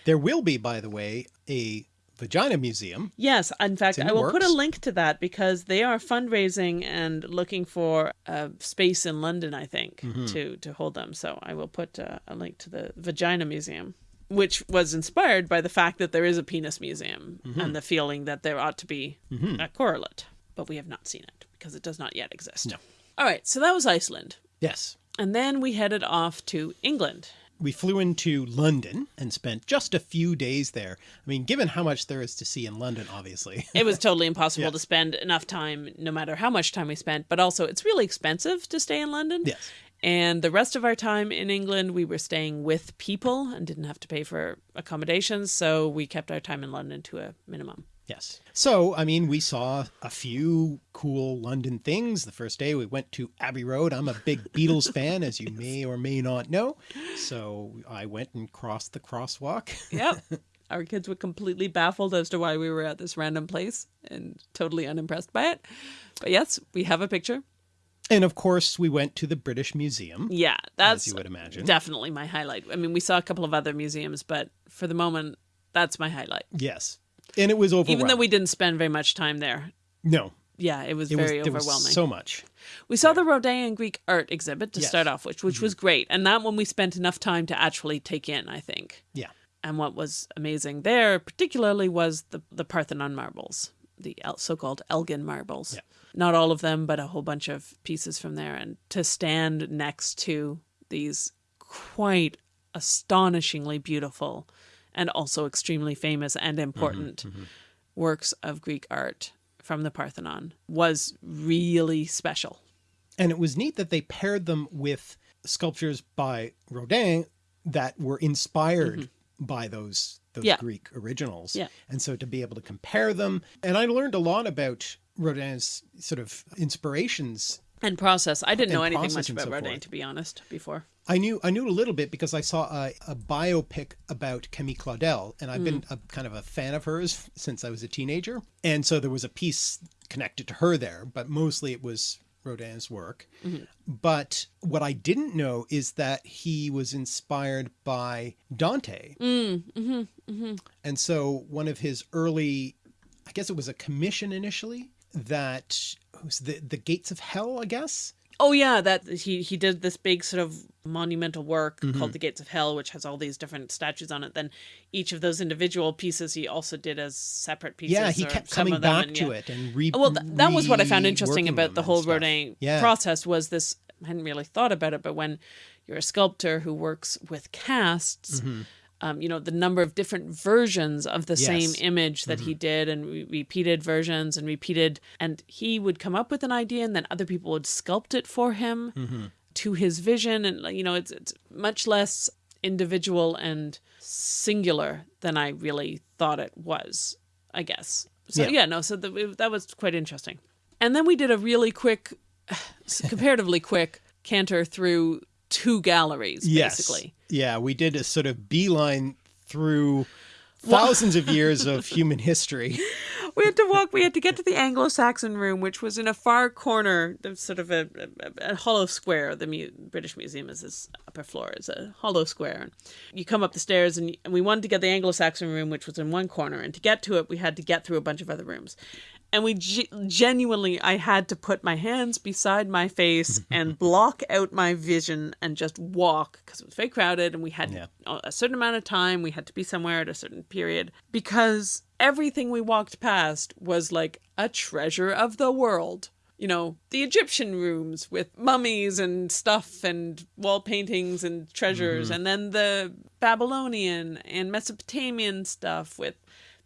There will be, by the way, a vagina museum. Yes, in fact, in I will put a link to that because they are fundraising and looking for a space in London, I think, Mm-hmm. to to hold them. So I will put uh, a link to the Vagina Museum, which was inspired by the fact that there is a penis museum Mm-hmm. and the feeling that there ought to be a correlate, but we have not seen it because it does not yet exist. No. All right, so that was Iceland. Yes. And then we headed off to England. We flew into London and spent just a few days there. I mean, given how much there is to see in London, obviously. it was totally impossible Yeah. to spend enough time no matter how much time we spent but also it's really expensive to stay in london Yes. And the rest of our time in england we were staying with people and didn't have to pay for accommodations so we kept our time in london to a minimum Yes. So, I mean, we saw a few cool London things. The first day we went to Abbey Road. I'm a big Beatles fan, as you may or may not know. So I went and crossed the crosswalk. yep our kids were completely baffled as to why we were at this random place and totally unimpressed by it but yes we have a picture And of course, we went to the British Museum. yeah that's you would imagine. definitely my highlight i mean we saw a couple of other museums but for the moment that's my highlight Yes. And it was overwhelming. even though we didn't spend very much time there No. yeah it was It very was overwhelming so much. we saw the rodin greek art exhibit to Yes. Mm-hmm. start off with which was great and that one we spent enough time to actually take in i think Yeah. and what was amazing there particularly was the, the parthenon marbles the so-called elgin marbles Yeah. Not all of them but a whole bunch of pieces from there and to stand next to these quite astonishingly beautiful and also extremely famous and important works of greek art from the parthenon was really special And it was neat that they paired them with sculptures by Rodin that were inspired by those those Mm-hmm. Yeah. Greek originals. Yeah. And so to be able to compare them, and I learned a lot about Rodin's sort of inspirations. and process i didn't know anything much about so rodin to be honest before I knew I knew a little bit because I saw a, a biopic about Camille Claudel, and I've been mm. a, kind of a fan of hers since I was a teenager. And so there was a piece connected to her there, but mostly it was Rodin's work. Mm-hmm. But what I didn't know is that he was inspired by Dante. Mm, mm-hmm, mm-hmm. And so one of his early, I guess it was a commission initially that was the the Gates of Hell, I guess. Oh yeah, that he he did this big sort of monumental work Mm-hmm. called the Gates of Hell, which has all these different statues on it. Then each of those individual pieces he also did as separate pieces. Yeah, he kept coming back and to yeah. it and re. Well, th- that was what I found interesting about the whole. Rodin Yeah. process was this. I hadn't really thought about it, but when you're a sculptor who works with casts, um, you know, the number of different versions of the same Mm-hmm. Image that he did and re- repeated versions and repeated, and he would come up with an idea and then other people would sculpt it for him Mm-hmm. to his vision. And, you know, it's, it's much less individual and singular than I really thought it was, I guess. So Yeah. yeah, no, so the, that was quite interesting. And then we did a really quick, comparatively quick canter through two galleries, Yes. basically. Yeah, we did a sort of beeline through thousands of years of human history. we had to walk we had to get to the anglo-saxon room which was in a far corner of sort of a, a, a hollow square the Mu- british museum is this upper floor is a hollow square you come up the stairs and, and we wanted to get the anglo-saxon room which was in one corner and to get to it we had to get through a bunch of other rooms and we ge- genuinely i had to put my hands beside my face and block out my vision and just walk because it was very crowded and we had Yeah. a a certain amount of time. We had to be somewhere at a certain period because everything we walked past was like a treasure of the world. You know the egyptian rooms with mummies and stuff and wall paintings and treasures mm-hmm. and then the babylonian and mesopotamian stuff with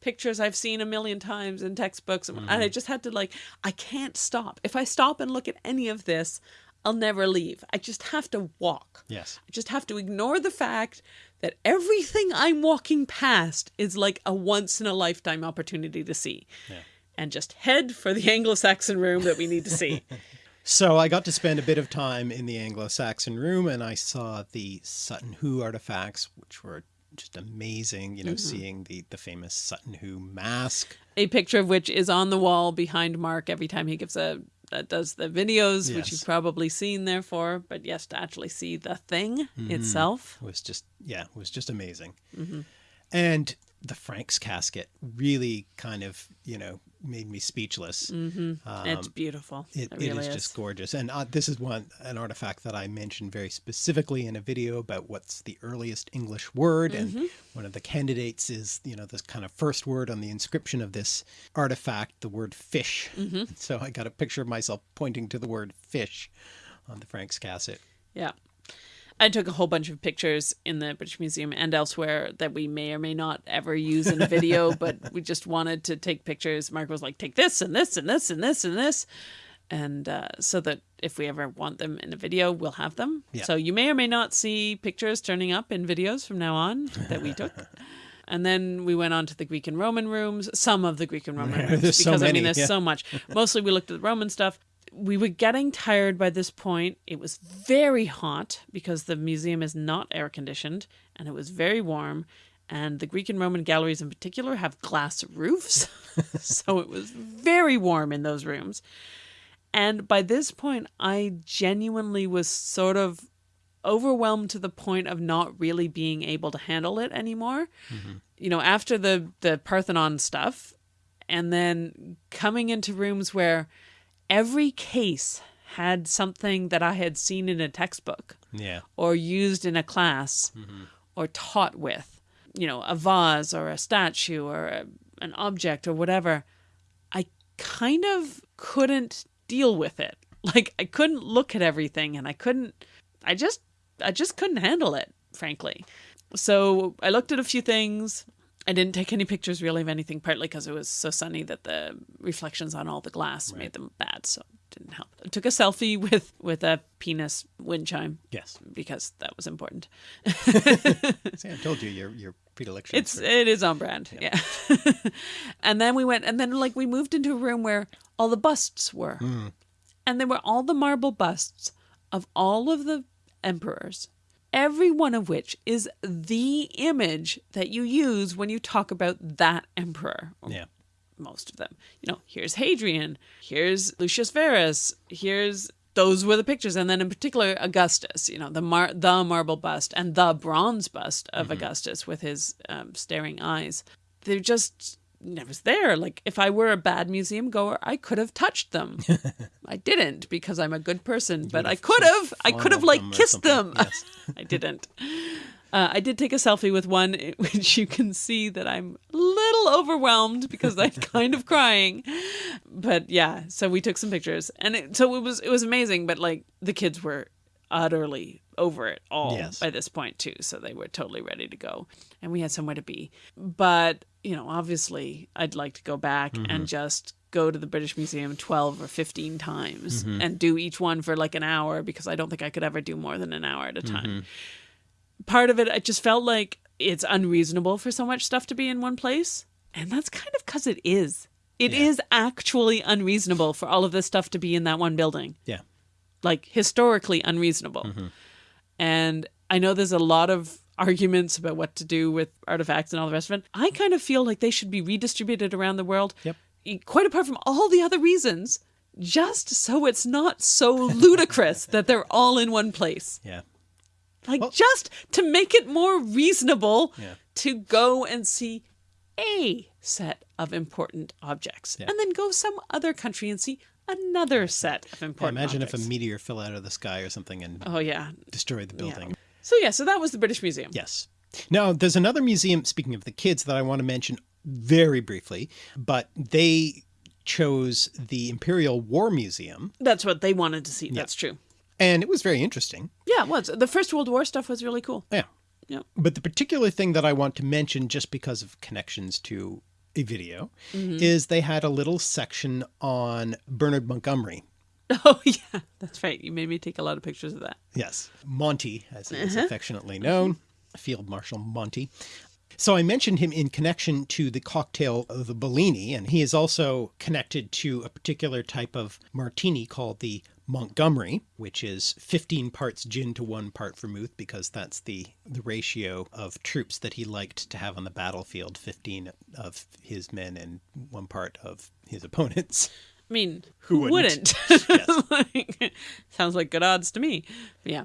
pictures I've seen a million times in textbooks. And mm-hmm. I just had to like, I can't stop. If I stop and look at any of this, I'll never leave. I just have to walk. Yes. I just have to ignore the fact that everything I'm walking past is like a once in a lifetime opportunity to see. And just head for the Anglo Saxon room that we need to see. So I got to spend a bit of time in the Anglo-Saxon room and I saw the Sutton Hoo artifacts, which were just amazing, you know, seeing the, the famous Sutton Hoo mask. a picture of which is on the wall behind Mark every time he gives a uh, does the videos, which you've probably seen therefore, but yes, to actually see the thing itself. was just yeah was just amazing. And the frank's casket really kind of you know made me speechless it's beautiful. Um, it, It, it really is, is. just gorgeous and uh, this is one an artifact that i mentioned very specifically in a video about what's the earliest english word Mm-hmm. and one of the candidates is you know this kind of first word on the inscription of this artifact the word fish Mm-hmm. so i got a picture of myself pointing to the word fish on the frank's casket Yeah. I took a whole bunch of pictures in the British Museum and elsewhere that we may or may not ever use in a video, but we just wanted to take pictures. Mark was like, take this and this and this and this and this. And uh, so that if we ever want them in a video, we'll have them. Yeah. So you may or may not see pictures turning up in videos from now on that we took. And then we went on to the Greek and Roman rooms, some of the Greek and Roman rooms, There's so because I mean, there's yeah. so much. Mostly we looked at the Roman stuff. We were getting tired by this point. It was very hot because the museum is not air conditioned and it was very warm. And the Greek and Roman galleries in particular have glass roofs. so it was very warm in those rooms. And by this point, I genuinely was sort of overwhelmed to the point of not really being able to handle it anymore. Mm-hmm. You know, after the the Parthenon stuff, and then coming into rooms where every case had something that I had seen in a textbook yeah or used in a class mm-hmm. or taught with, you know, a vase or a statue or a, an object or whatever, I kind of couldn't deal with it. Like I couldn't look at everything and I couldn't I just I just couldn't handle it, frankly. So I looked at a few things. I didn't take any pictures really of anything, partly because it was so sunny that the reflections on all the glass made them bad, so it didn't help. I took a selfie with with a penis wind chime. Yes. Because that was important. See, i told you your your predilection It's it is on brand, yeah. and then we went, and then like we moved into a room where all the busts were, hmm. and there were all the marble busts of all of the emperors, every one of which is the image that you use when you talk about that emperor. yeah most of them. You know, here's Hadrian, here's Lucius Verus, here's those were the pictures, and then in particular Augustus. You know, the mar- the marble bust and the bronze bust of Augustus with his um, staring eyes. They're just was there. Like if I were a bad museum goer, I could have touched them. I didn't because I'm a good person, but I could have. I could have like them kissed them. Yes. I didn't. Uh, I did take a selfie with one, which you can see that I'm a little overwhelmed because I'm kind of crying. But yeah, so we took some pictures, and it, so it was it was amazing. But like the kids were utterly over it all Yes. by this point too, so they were totally ready to go, and we had somewhere to be. But you know, obviously, I'd like to go back and mm-hmm. just go to the British Museum 12 or 15 times mm-hmm. and do each one for like an hour because I don't think I could ever do more than an hour at a time mm-hmm. part of it, I just felt like it's unreasonable for so much stuff to be in one place. And that's kind of because it is. It is Yeah. actually unreasonable for all of this stuff to be in that one building. Yeah. Like historically unreasonable. Mm-hmm. And I know there's a lot of arguments about what to do with artifacts and all the rest of it. I kind of feel like they should be redistributed around the world. Yep. Quite apart from all the other reasons, just so it's not so ludicrous that they're all in one place. Yeah. Like Well- just to make it more reasonable Yeah. to go and see a set of important objects Yeah. and then go some other country and see another set of Yeah, important imagine objects. if a meteor fell out of the sky or something and Oh yeah. destroyed the building. So yeah, so that was the British Museum. Yes. Now, there's another museum, speaking of the kids, that I want to mention very briefly, but they chose the Imperial War Museum, That's what they wanted to see. That's true. and it was very interesting. Yeah, it was. The First World War stuff was really cool. Yeah. Yeah. But the particular thing that I want to mention, just because of connections to a video, mm-hmm. is they had a little section on Bernard Montgomery. Oh yeah, that's right. You made me take a lot of pictures of that. Yes, Monty, as he is uh-huh. affectionately known, mm-hmm. Field Marshal Monty. So I mentioned him in connection to the cocktail of the Bellini, and he is also connected to a particular type of martini called the Montgomery, which is 15 parts gin to one part vermouth, because that's the, the ratio of troops that he liked to have on the battlefield 15 of his men and one part of his opponents. I mean, Who who wouldn't? wouldn't? Like, sounds like good odds to me. Yeah.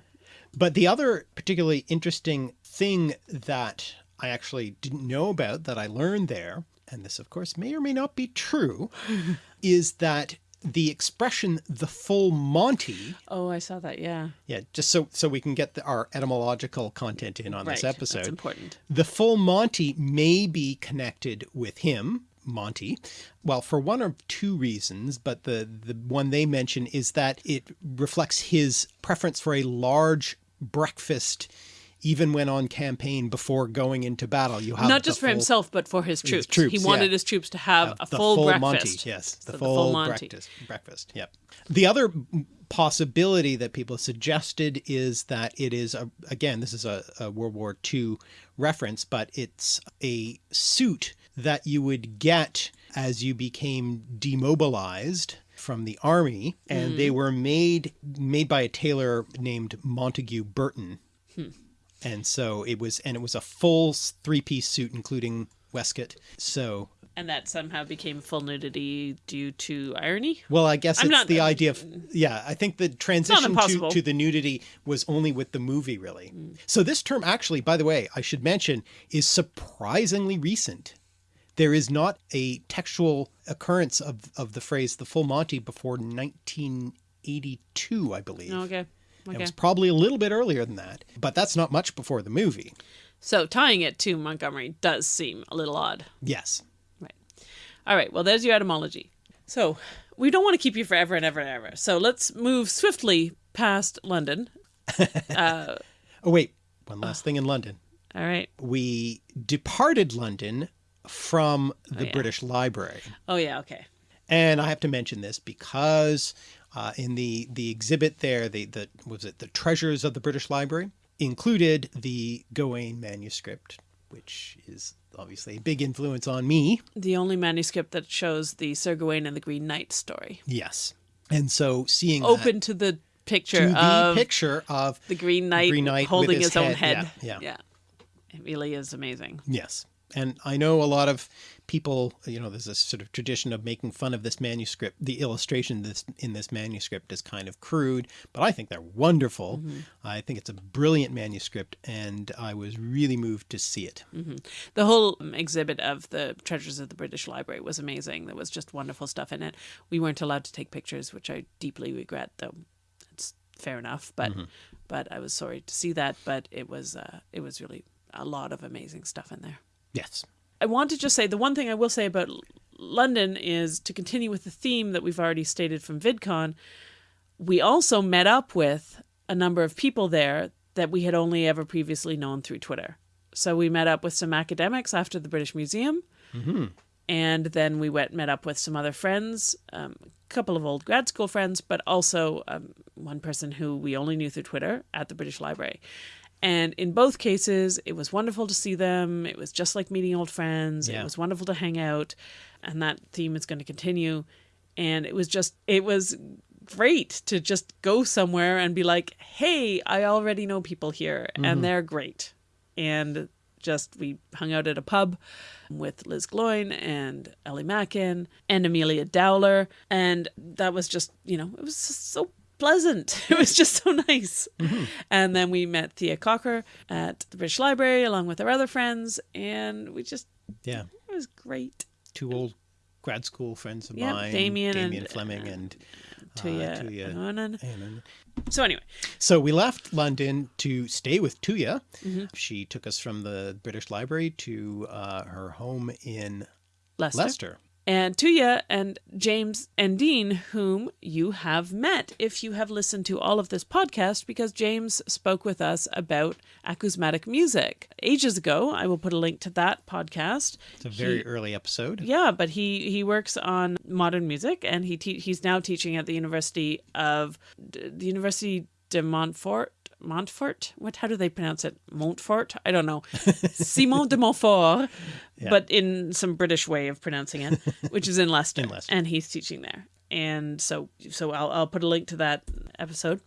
But the other particularly interesting thing that I actually didn't know about that I learned there, and this of course may or may not be true, is that the expression the full Monty, Oh, I saw that. Yeah. yeah, just so so we can get the, our etymological content in on this Right, episode. That's important. The full Monty may be connected with him, Monty, well, for one or two reasons, but the, the one they mention is that it reflects his preference for a large breakfast, even when on campaign before going into battle. You have Not just for full- himself, but for his troops. troops, he wanted yeah. his troops to have a the full, breakfast. Monty, yes, the So full, Monty. breakfast. Breakfast, yep. The other possibility that people suggested is that it is a again this is a, a World War II reference, but it's a suit that you would get as you became demobilized from the army, and they mm. were made made by a tailor named Montague Burton. Hmm. And so it was, and it was a full three piece suit, including waistcoat. So And that somehow became full nudity due to irony. Well, I guess I'm it's not- the idea of yeah. I think the transition to, to the nudity was only with the movie, really. So this term, actually, by the way, I should mention, is surprisingly recent. There is not a textual occurrence of of the phrase "the full Monty" before 1982, I believe. Okay. It was probably a little bit earlier than that, but that's not much before the movie. So tying it to Montgomery does seem a little odd. Yes. Right. All right. Well, there's your etymology. So we don't want to keep you forever and ever and ever. So let's move swiftly past London. Uh, oh wait, one last thing in London. All right. We departed London from oh, the yeah. British Library. Oh yeah. Okay. And I have to mention this because uh, in the the exhibit there, the the was it the treasures of the British Library included the Gawain manuscript, which is obviously a big influence on me. The only manuscript that shows the Sir Gawain and the Green Knight story, Yes, and so seeing that open to the picture to the of picture of the Green Knight, Green Knight holding his his, own head. head. Yeah, yeah. It really is amazing. Yes. And I know a lot of people, you know, there's a sort of tradition of making fun of this manuscript. The illustration this in this manuscript is kind of crude, but I think they're wonderful. I think it's a brilliant manuscript, and I was really moved to see it. The whole um, exhibit of the treasures of the British Library was amazing. There was just wonderful stuff in it. We weren't allowed to take pictures, which I deeply regret, though. It's fair enough, but but I was sorry to see that. But it was uh, it was really a lot of amazing stuff in there. Yes. I want to just say the one thing I will say about London is to continue with the theme that we've already stated from VidCon. We also met up with a number of people there that we had only ever previously known through Twitter. So we met up with some academics after the British Museum, and then we went met up with some other friends, um, a couple of old grad school friends, but also um, one person who we only knew through Twitter at the British Library. And in both cases, it was wonderful to see them. It was just like meeting old friends. Yeah. It was wonderful to hang out. And that theme is going to continue. And it was just, it was great to just go somewhere and be like, hey, I already know people here and mm-hmm. they're great. And just, we hung out at a pub with Liz Gloyn and Ellie Mackin and Amelia Dowler. And that was just, you know, it was so pleasant. It was just so nice. And then we met Thea Cocker at the British Library along with our other friends. And we just, Yeah. it was great. Two old grad school friends of Yep, mine, Damien Damien and- Fleming and Tuya. uh, Tuya. Anonan. Anon. So anyway, So we left London to stay with Tuya. Mm-hmm. She took us from the British Library to uh, her home in Leicester. Leicester. And Tuya and James and Dean, whom you have met if you have listened to all of this podcast, because James spoke with us about acousmatic music ages ago. I will put a link to that podcast. It's a very He- early episode. Yeah, but he he works on modern music, and he he's now teaching at the University of the University de Montfort. Montfort? What? How do they pronounce it? Montfort? I don't know. Simon de Montfort, but in some British way of pronouncing it, which is in Leicester, In Leicester. and he's teaching there. And so, so I'll I'll put a link to that episode.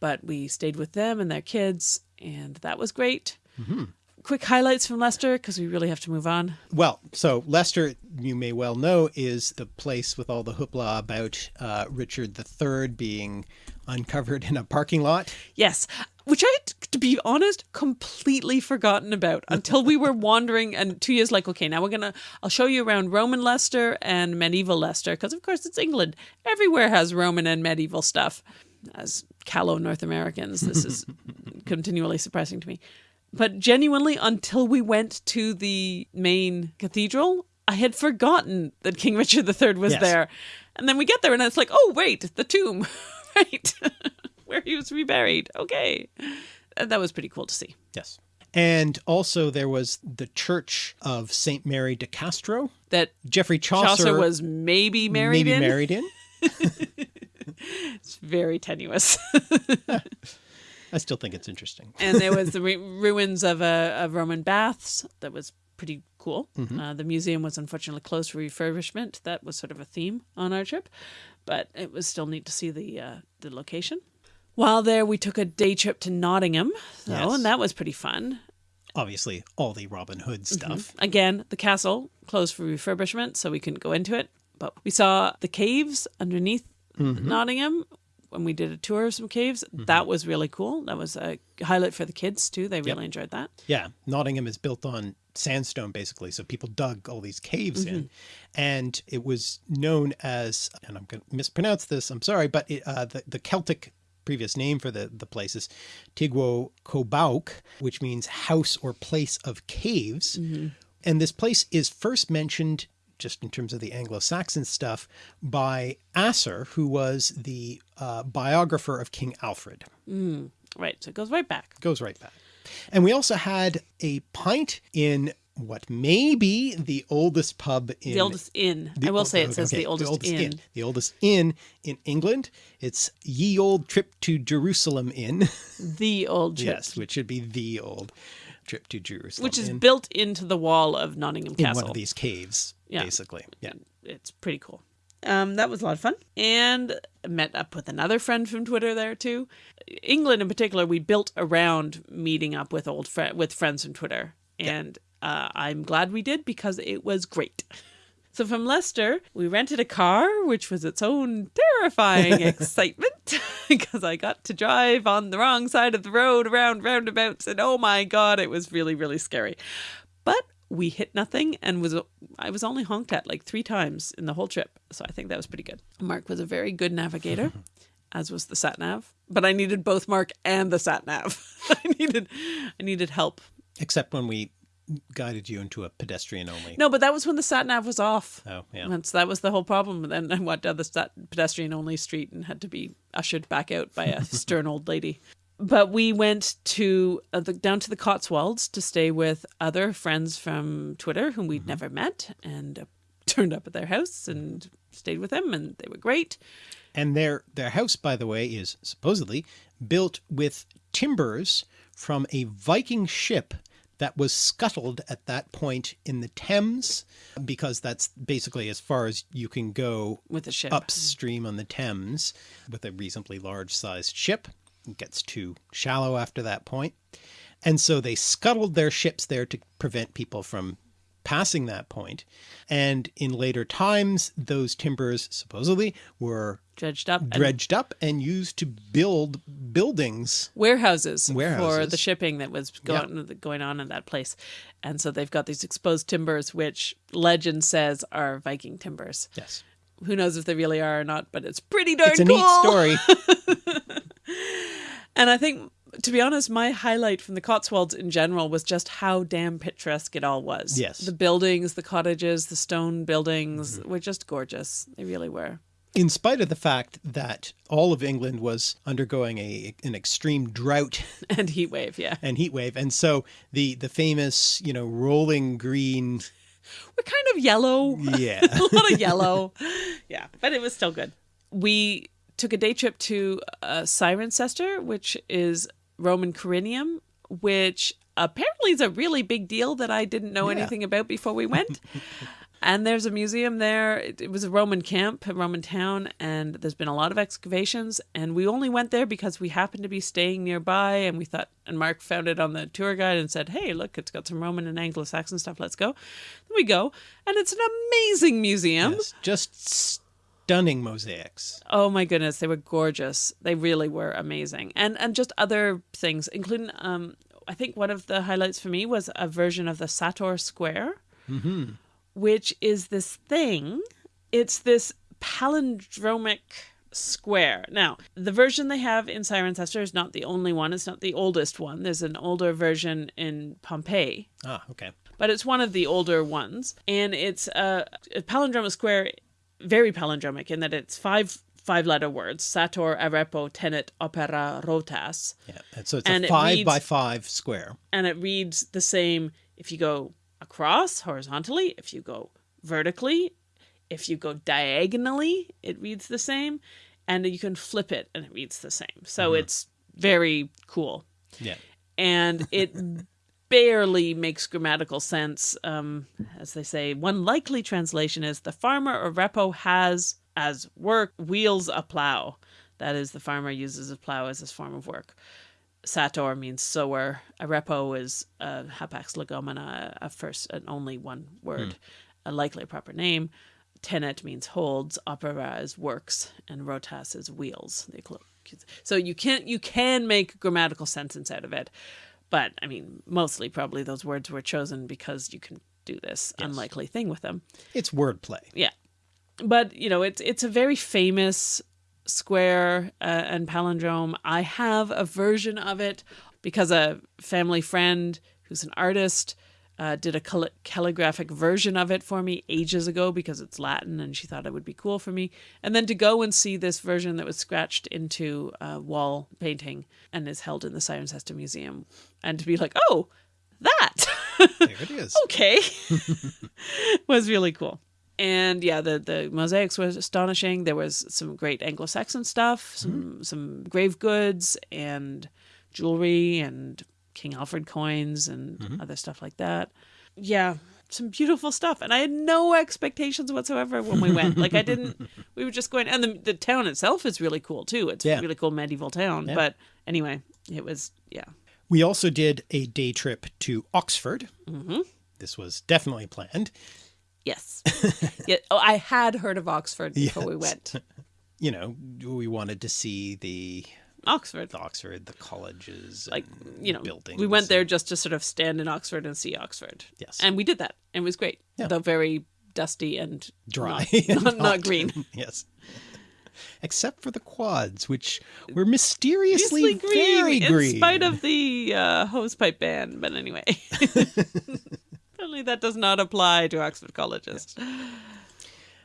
But we stayed with them and their kids, and that was great. Mm-hmm. Quick highlights from Leicester because we really have to move on. Well, so Leicester, you may well know, is the place with all the hoopla about uh, Richard III being uncovered in a parking lot. Yes, which I, had, to be honest, completely forgotten about until we were wandering. And two years, like, okay, now we're gonna, I'll show you around Roman Leicester and medieval Leicester, because of course it's England. Everywhere has Roman and medieval stuff. As callow North Americans, this is continually surprising to me. But genuinely, until we went to the main cathedral, I had forgotten that King Richard III was Yes. there. And then we get there, and it's like, oh, wait, the tomb, right? Where he was reburied. Okay. And that was pretty cool to see. Yes. And also there was the Church of St. Mary de Castro. That Geoffrey Chaucer, Chaucer was maybe married maybe in. married in. It's very tenuous. I still think it's interesting. and there was the ruins of a of Roman baths. That was pretty cool. Uh, the museum was unfortunately closed for refurbishment. That was sort of a theme on our trip, but it was still neat to see the uh, the location. While there, we took a day trip to Nottingham, though, Yes. and that was pretty fun. Obviously, all the Robin Hood mm-hmm. stuff. Again, the castle closed for refurbishment, so we couldn't go into it. But we saw the caves underneath mm-hmm. Nottingham when we did a tour of some caves. Mm-hmm. That was really cool. That was a highlight for the kids too. They really enjoyed that. Yeah, Nottingham is built on sandstone basically, so people dug all these caves in, and it was known as, and I'm going to mispronounce this. I'm sorry, but it, uh, the the Celtic previous name for the the place is Tigguo Cobauc, which means house or place of caves, and this place is first mentioned. Just in terms of the Anglo-Saxon stuff, by Asser, who was the uh, biographer of King Alfred Right. So it goes right back. goes right back. And we also had a pint in what may be the oldest pub in The oldest inn. the I will old- say it okay, says okay, the oldest, inn. The oldest inn in England. It's Ye Old Trip to Jerusalem Inn. The old church. yes, which should be the old trip to Jerusalem. Which is Inn, built into the wall of Nottingham Castle. in one of these caves, Yeah. basically. Yeah. It's pretty cool. Um, that was a lot of fun. And met up with another friend from Twitter there too. England in particular, we built around meeting up with old fri with friends from Twitter. And uh, I'm glad we did because it was great. So from Leicester, we rented a car, which was its own terrifying excitement because I got to drive on the wrong side of the road around roundabouts, and oh my god, it was really really scary. But we hit nothing and was I was only honked at like three times in the whole trip, so I think that was pretty good. Mark was a very good navigator, as was the sat nav. But I needed both Mark and the sat nav. I needed I needed help. Except when we guided you into a pedestrian only. No, but that was when the sat nav was off. Oh, yeah. That's, that was the whole problem. And then I went down the stat, pedestrian only street and had to be ushered back out by a stern old lady. But we went to uh, the, down to the Cotswolds to stay with other friends from Twitter whom we'd never met, and uh, turned up at their house and stayed with them, and they were great. And their, their house, by the way, is supposedly built with timbers from a Viking ship that was scuttled at that point in the Thames because that's basically as far as you can go with the ship upstream on the Thames with a reasonably large sized ship. It gets too shallow after that point. And so they scuttled their ships there to prevent people from passing that point. And in later times, those timbers supposedly were dredged up, dredged up and used to build buildings, warehouses, warehouses. for the shipping that was going yeah. going on in that place. And so they've got these exposed timbers, which legend says are Viking timbers. Yes. Who knows if they really are or not, but it's pretty darn it's a cool. neat story. and I think to be honest, my highlight from the Cotswolds in general was just how damn picturesque it all was. Yes. The buildings, the cottages, the stone buildings mm -hmm. were just gorgeous. They really were. In spite of the fact that all of England was undergoing a an extreme drought and heat wave, yeah. And heat wave. And so the the famous, you know, rolling green we're kind of yellow. Yeah. a lot of yellow. yeah, but it was still good. We took a day trip to uh, Cirencester, which is Roman Corinium, which apparently is a really big deal that I didn't know yeah. anything about before we went. And there's a museum there. It, it, was a Roman camp, a Roman town, and there's been a lot of excavations. And we only went there because we happened to be staying nearby, and we thought, and Mark found it on the tour guide and said, "Hey, look, it's got some Roman and Anglo-Saxon stuff. Let's go." Then we go, and it's an amazing museum. Yes, just stunning mosaics. Oh my goodness, they were gorgeous. They really were amazing. And and just other things, including um I think one of the highlights for me was a version of the Sator Square, mm -hmm. Which is this thing. It's this palindromic square. Now, the version they have in Cirencester is not the only one. It's not the oldest one. There's an older version in Pompeii. Ah, okay. But it's one of the older ones. And it's a, a palindromic square very palindromic in that it's five five letter words sator arepo tenet opera rotas yeah and so it's and a five reads, by five square and it reads the same if you go across horizontally if you go vertically if you go diagonally it reads the same and you can flip it and it reads the same so mm -hmm. it's very cool yeah and it barely makes grammatical sense. Um, as they say, one likely translation is the farmer Arepo has as work wheels a plow. That is, the farmer uses a plow as his form of work. Sator means sower. Arepo is a hapax legomena, a first and only one word, hmm. a likely proper name. Tenet means holds. Opera is works, and rotas is wheels. So you can you can make grammatical sentence out of it. But I mean, mostly probably those words were chosen because you can do this yes. unlikely thing with them. It's wordplay. Yeah. But, you know, it's it's a very famous square uh, and palindrome. I have a version of it because a family friend who's an artist uh, did a cal calligraphic version of it for me ages ago because it's Latin and she thought it would be cool for me. And then to go and see this version that was scratched into a wall painting and is held in the Cirencester Museum and to be like, oh, that. there it is. okay. was really cool. And yeah, the, the mosaics were astonishing. There was some great Anglo-Saxon stuff, some, mm -hmm. some grave goods and jewelry and King Alfred coins and mm -hmm. other stuff like that. Yeah, some beautiful stuff. And I had no expectations whatsoever when we went. like I didn't, we were just going, and the, the town itself is really cool too. It's yeah. a really cool medieval town. Yeah. But anyway, it was, yeah. We also did a day trip to Oxford. Mm -hmm. This was definitely planned. Yes. yeah. Oh, I had heard of Oxford before yes. we went. You know, we wanted to see the Oxford. the Oxford, the colleges, like you know, buildings. We went there just to sort of stand in Oxford and see Oxford. Yes, and we did that. And it was great. Yeah. Though very dusty and dry, not, not, not green. yes. Except for the quads, which were mysteriously green, very green, in spite of the uh, hosepipe ban. But anyway, apparently that does not apply to Oxford colleges. Yes.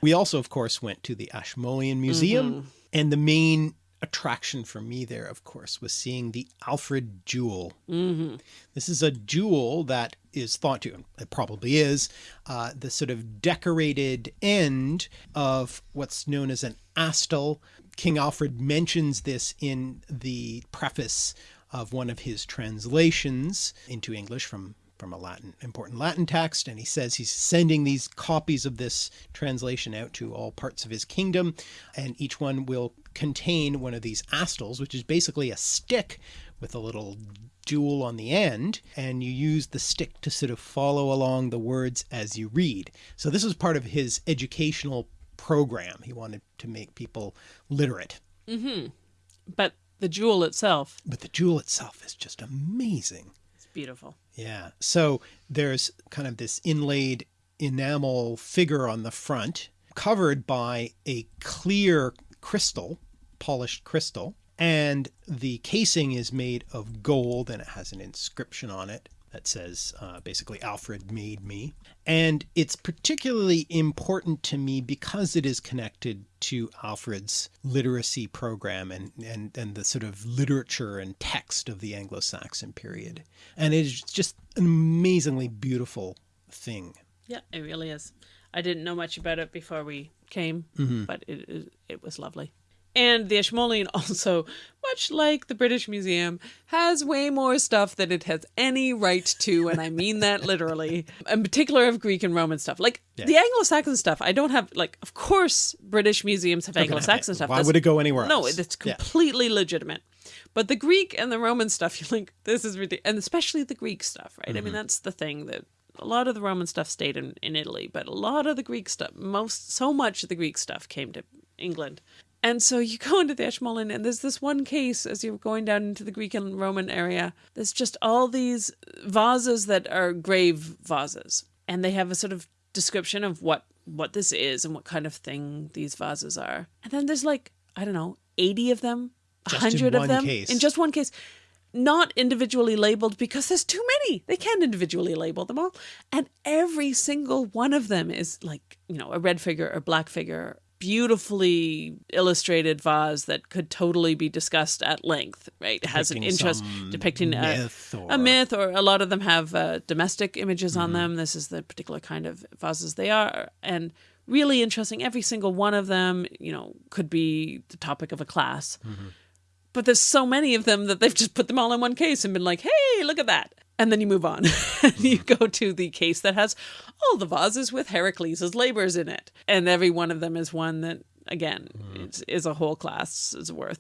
We also, of course, went to the Ashmolean Museum, mm -hmm. and the main attraction for me there, of course, was seeing the Alfred jewel. Mm -hmm. This is a jewel that is thought to, it probably is, uh, the sort of decorated end of what's known as an æstel. King Alfred mentions this in the preface of one of his translations into English from from a Latin important Latin text and he says he's sending these copies of this translation out to all parts of his kingdom and each one will contain one of these æstels which is basically a stick with a little jewel on the end and you use the stick to sort of follow along the words as you read. So this was part of his educational program. He wanted to make people literate. Mm-hmm. But the jewel itself. But the jewel itself is just amazing. Beautiful. Yeah. So there's kind of this inlaid enamel figure on the front covered by a clear crystal, polished crystal. And the casing is made of gold and it has an inscription on it that says uh, basically Alfred made me. And it's particularly important to me because it is connected to Alfred's literacy program and, and, and the sort of literature and text of the Anglo-Saxon period. And it is just an amazingly beautiful thing. Yeah, it really is. I didn't know much about it before we came, mm -hmm. but it, it, it was lovely. And the Ashmolean also, much like the British Museum, has way more stuff than it has any right to, and I mean that literally. In particular of Greek and Roman stuff. Like yeah. the Anglo-Saxon stuff, I don't have like of course British museums have Anglo-Saxon stuff. Why That's, would it go anywhere no, else? No, it's completely yeah. legitimate. But the Greek and the Roman stuff, you're like, this is ridiculous. And especially the Greek stuff, right? Mm -hmm. I mean, mm-hmm. that's the thing that a lot of the Roman stuff stayed in, in Italy, but a lot of the Greek stuff, most, so much of the Greek stuff came to England. And so you go into the Ashmolean, and there's this one case as you're going down into the Greek and Roman area. There's just all these vases that are grave vases, and they have a sort of description of what what this is and what kind of thing these vases are. And then there's like I don't know, 80 of them, 100 of them case. in just one case. Not individually labeled because there's too many. They can't individually label them all. And every single one of them is like, you know, a red figure or black figure beautifully illustrated vase that could totally be discussed at length, right? It has an interest depicting a myth, or... a myth, or a lot of them have uh, domestic images mm -hmm. on mm-hmm. them. This is the particular kind of vases they are. And really interesting. Every single one of them, you know, could be the topic of a class. Mm -hmm. But there's so many of them that they've just put them all in one case and been like, hey, look at that and then you move on and you go to the case that has all the vases with Heracles' labors in it. And every one of them is one that, again, mm. is, is, a whole class is worth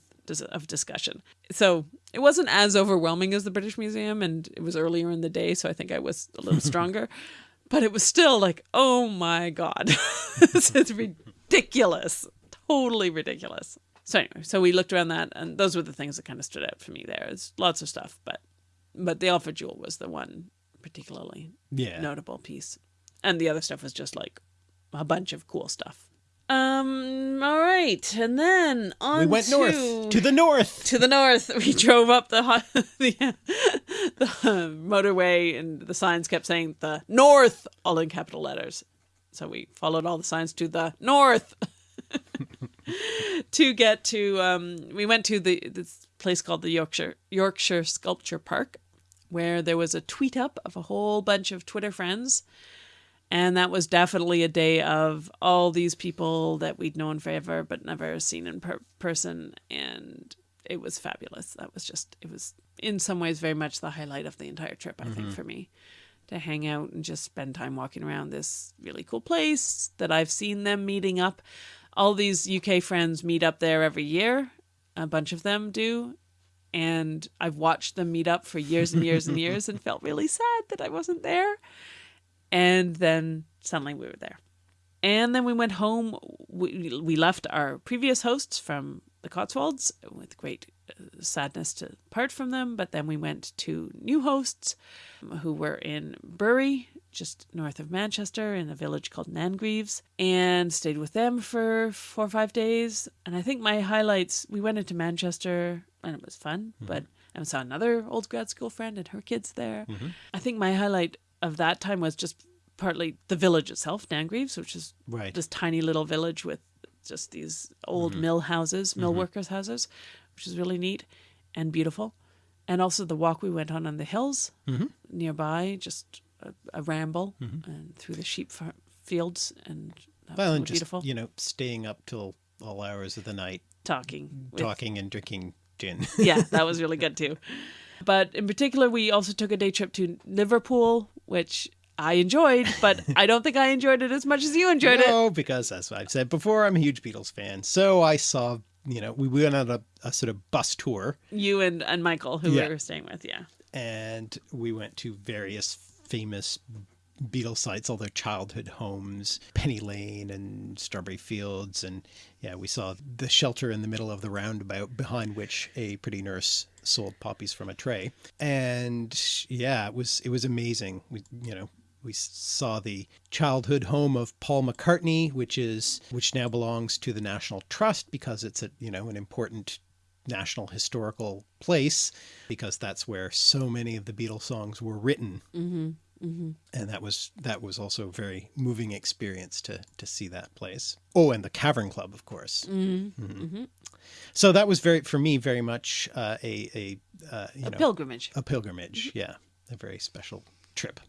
of discussion. So it wasn't as overwhelming as the British Museum and it was earlier in the day. So I think I was a little stronger, but it was still like, oh my God, this is ridiculous. Totally ridiculous. So anyway, so we looked around that and those were the things that kind of stood out for me there. There's lots of stuff, but but the Alfred Jewel was the one particularly yeah. notable piece. And the other stuff was just like a bunch of cool stuff. Um. All right, and then on we went to, north to the north to the north. We drove up the the, the motorway, and the signs kept saying the north, all in capital letters. So we followed all the signs to the north to get to. Um, we went to the this place called the Yorkshire Yorkshire Sculpture Park, where there was a tweet up of a whole bunch of Twitter friends. And that was definitely a day of all these people that we'd known forever but never seen in per person. And it was fabulous. That was just, it was in some ways very much the highlight of the entire trip, I mm -hmm. think, mm-hmm. for me. To hang out and just spend time walking around this really cool place that I've seen them meeting up. All these UK friends meet up there every year. A bunch of them do and I've watched them meet up for years and years and years and felt really sad that I wasn't there. And then suddenly we were there. And then we went home. We, we left our previous hosts from the Cotswolds with great uh, sadness to part from them. But then we went to new hosts who were in Bury, just north of Manchester, in a village called Nangreaves, and stayed with them for four or five days. And I think my highlights we went into Manchester and it was fun. Mm -hmm. But I saw another old grad school friend and her kids there. Mm -hmm. I think my highlight of that time was just partly the village itself, Nangreaves, which is right. this tiny little village with just these old mm -hmm. mill houses, mill mm-hmm. workers' houses, which is really neat and beautiful. And also the walk we went on on the hills mm-hmm. nearby, just a, a ramble mm-hmm. and through the sheep fields and well, and just, beautiful. you know, staying up till all hours of the night talking. with- talking and drinking gin. yeah, that was really good too. But in particular, we also took a day trip to Liverpool, which I enjoyed, but I don't think I enjoyed it as much as you enjoyed it. no, because as I've said before, I'm a huge Beatles fan. So I saw, you know, we went on a, a sort of bus tour You and, and Michael, who Yeah. we were staying with, yeah. and we went to various famous Beatles sites, all their childhood homes, Penny Lane and Strawberry Fields. And yeah, we saw the shelter in the middle of the roundabout behind which a pretty nurse sold poppies from a tray. And yeah, it was, it was amazing. We, you know, we saw the childhood home of Paul McCartney, which is, which now belongs to the National Trust because it's a, you know, an important national historical place because that's where so many of the Beatles songs were written. Mm-hmm. Mm-hmm. And that was that was also a very moving experience to to see that place. Oh, and the Cavern Club, of course. Mm-hmm. So that was very for me very much uh, a a uh, you A know pilgrimage. a pilgrimage. Yeah, a very special trip.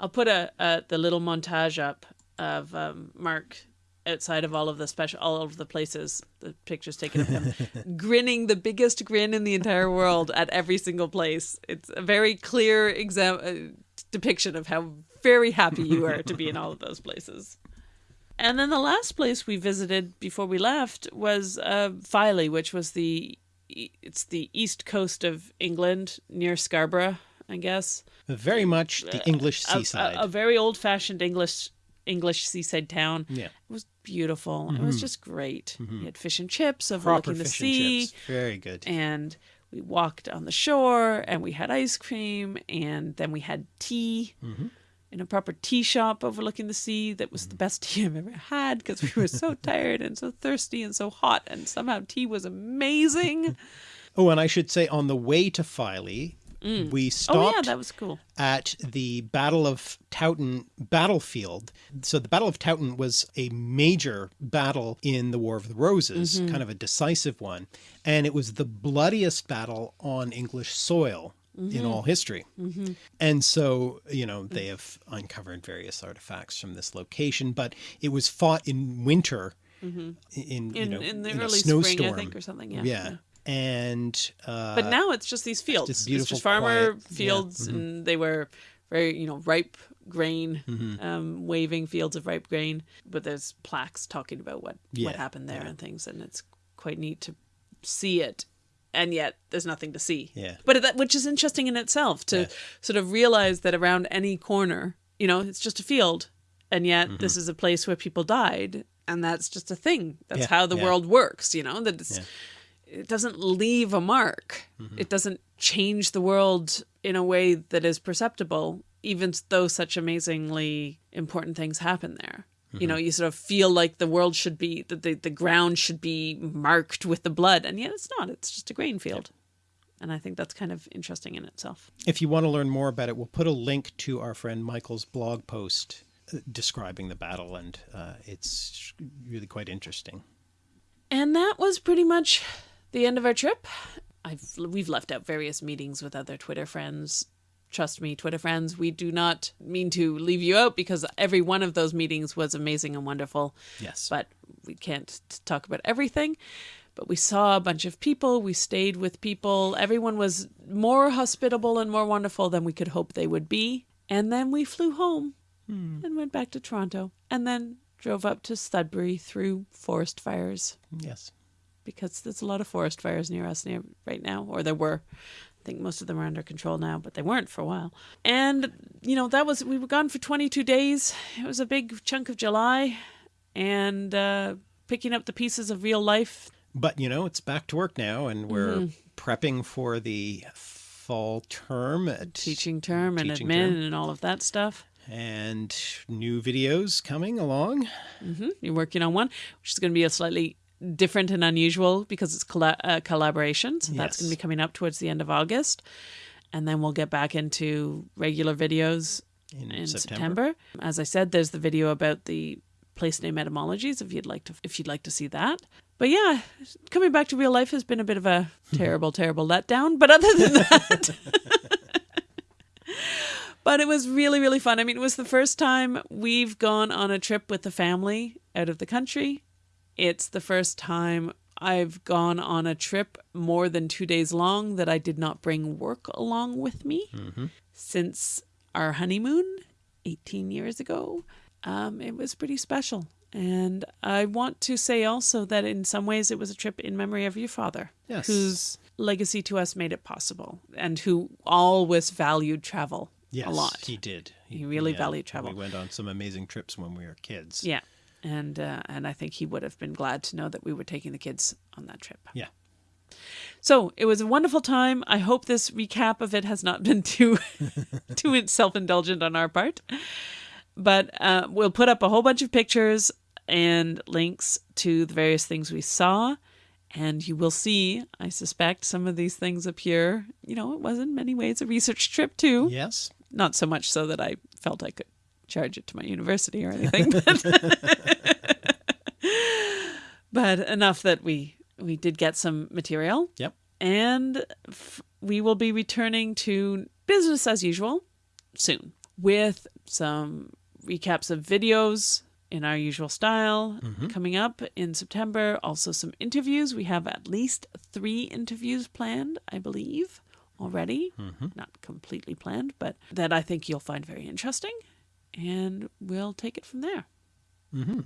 I'll put a, a the little montage up of um, Mark outside of all of the special all of the places the pictures taken of him grinning the biggest grin in the entire world at every single place. It's a very clear exam uh, depiction of how very happy you are to be in all of those places. And then the last place we visited before we left was uh, Filey, which was the it's the east coast of England near Scarborough, I guess. Very much the English a- seaside. A, a very old-fashioned English English seaside town. yeah, It was beautiful. It was mm-hmm. just great. Mm-hmm. We had fish and chips proper overlooking the fish sea, and chips. Very good. and we walked on the shore, and we had ice cream, and then we had tea. Mm-hmm. In a proper tea shop overlooking the sea, that was the best tea I've ever had because we were so tired and so thirsty and so hot, and somehow tea was amazing. Oh, and I should say on the way to Filey, Mm. we stopped Oh yeah, that was cool. at the Battle of Towton battlefield. So the Battle of Towton was a major battle in the War of the Roses, mm-hmm. kind of a decisive one, and it was the bloodiest battle on English soil in mm-hmm. all history. Mm-hmm. And so, you know, they have uncovered various artifacts from this location, but it was fought in winter in, you In know, in the in early spring, I think, or something. Yeah. yeah. And uh, But now it's just these fields. just It's just farmer quiet- yeah, fields, and they were very, you know, ripe grain, um, waving fields of ripe grain. But there's plaques talking about what Yeah, what happened there and things, and it's quite neat to see it. And yet, there's nothing to see. Yeah. But that, which is interesting in itself to Yeah. sort of realize that around any corner, you know, it's just a field, and yet this is a place where people died, and that's just a thing. That's Yeah, how the yeah. world works. You know that it's Yeah. It doesn't leave a mark. Mm-hmm. It doesn't change the world in a way that is perceptible, even though such amazingly important things happen there. You know, you sort of feel like the world should be that the, the ground should be marked with the blood, and yet it's not. It's just a grain field. And I think that's kind of interesting in itself. If you want to learn more about it, we'll put a link to our friend Michael's blog post uh, describing the battle, and uh, it's really quite interesting. And that was pretty much the end of our trip. I've we've left out various meetings with other Twitter friends. Trust me, Twitter friends, we do not mean to leave you out because every one of those meetings was amazing and wonderful. Yes. But we can't talk about everything. But we saw a bunch of people, we stayed with people. Everyone was more hospitable and more wonderful than we could hope they would be. And then we flew home hmm. and went back to Toronto and then drove up to Sudbury through forest fires yes. Because there's a lot of forest fires near us near right now, or there were. I think most of them are under control now, but they weren't for a while. And you know that was we were gone for 22 days. It was a big chunk of July, and uh, picking up the pieces of real life. But, you know, it's back to work now, and we're Mm-hmm. prepping for the fall term at Teaching term and Teaching admin term. and all of that stuff. and new videos coming along. You're working on one, which is going to be a slightly different and unusual because it's colla- uh, collaboration. So that's going to be coming up towards the end of August. And then we'll get back into regular videos In in September. September. As I said, there's the video about the place name etymologies if you'd like to if you'd like to see that. But yeah, coming back to real life has been a bit of a terrible, terrible letdown. But other than that, but it was really, really fun. I mean, it was the first time we've gone on a trip with the family out of the country. It's the first time I've gone on a trip more than two days long that I did not bring work along with me since our honeymoon 18 years ago. Um, it was pretty special. And I want to say also that in some ways it was a trip in memory of your father, Yes. whose legacy to us made it possible and who always valued travel Yes, a lot. he did. He really valued travel. We went on some amazing trips when we were kids. Yeah. And uh, and I think he would have been glad to know that we were taking the kids on that trip. Yeah. So it was a wonderful time. I hope this recap of it has not been too too self indulgent on our part. But uh, we'll put up a whole bunch of pictures and links to the various things we saw. And you will see, I suspect, some of these things appear. You know, it was in many ways a research trip too. Yes. Not so much so that I felt I could charge it to my university or anything, but, but enough that we we did get some material Yep. and f- we will be returning to business as usual soon with some recaps of videos in our usual style mm-hmm. coming up in September. Also, some interviews. We have at least three interviews planned, I believe, already. Mm-hmm. Not completely planned, but that I think you'll find very interesting. And we'll take it from there. Mm-hmm.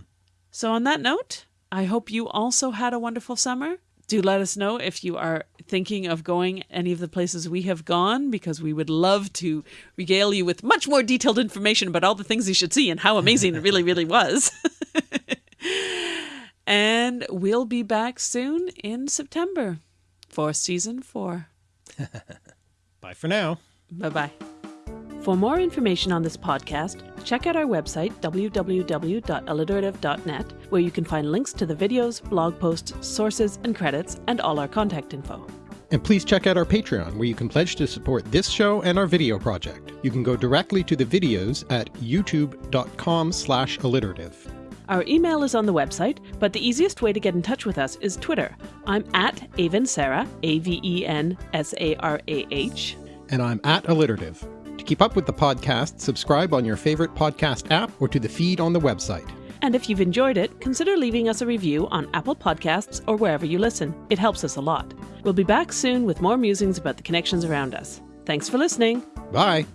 So, on that note, I hope you also had a wonderful summer. Do let us know if you are thinking of going any of the places we have gone, because we would love to regale you with much more detailed information about all the things you should see and how amazing it really, really was. and we'll be back soon in September for season four. Bye for now. Bye bye. For more information on this podcast, check out our website, www.alliterative.net, where you can find links to the videos, blog posts, sources, and credits, and all our contact info. And please check out our Patreon, where you can pledge to support this show and our video project. You can go directly to the videos at youtube.com slash alliterative. Our email is on the website, but the easiest way to get in touch with us is Twitter. I'm at Aven Sarah, A V E N S A R A H. And I'm at alliterative. To keep up with the podcast, subscribe on your favorite podcast app or to the feed on the website. And if you've enjoyed it, consider leaving us a review on Apple Podcasts or wherever you listen. It helps us a lot. We'll be back soon with more musings about the connections around us. Thanks for listening. Bye!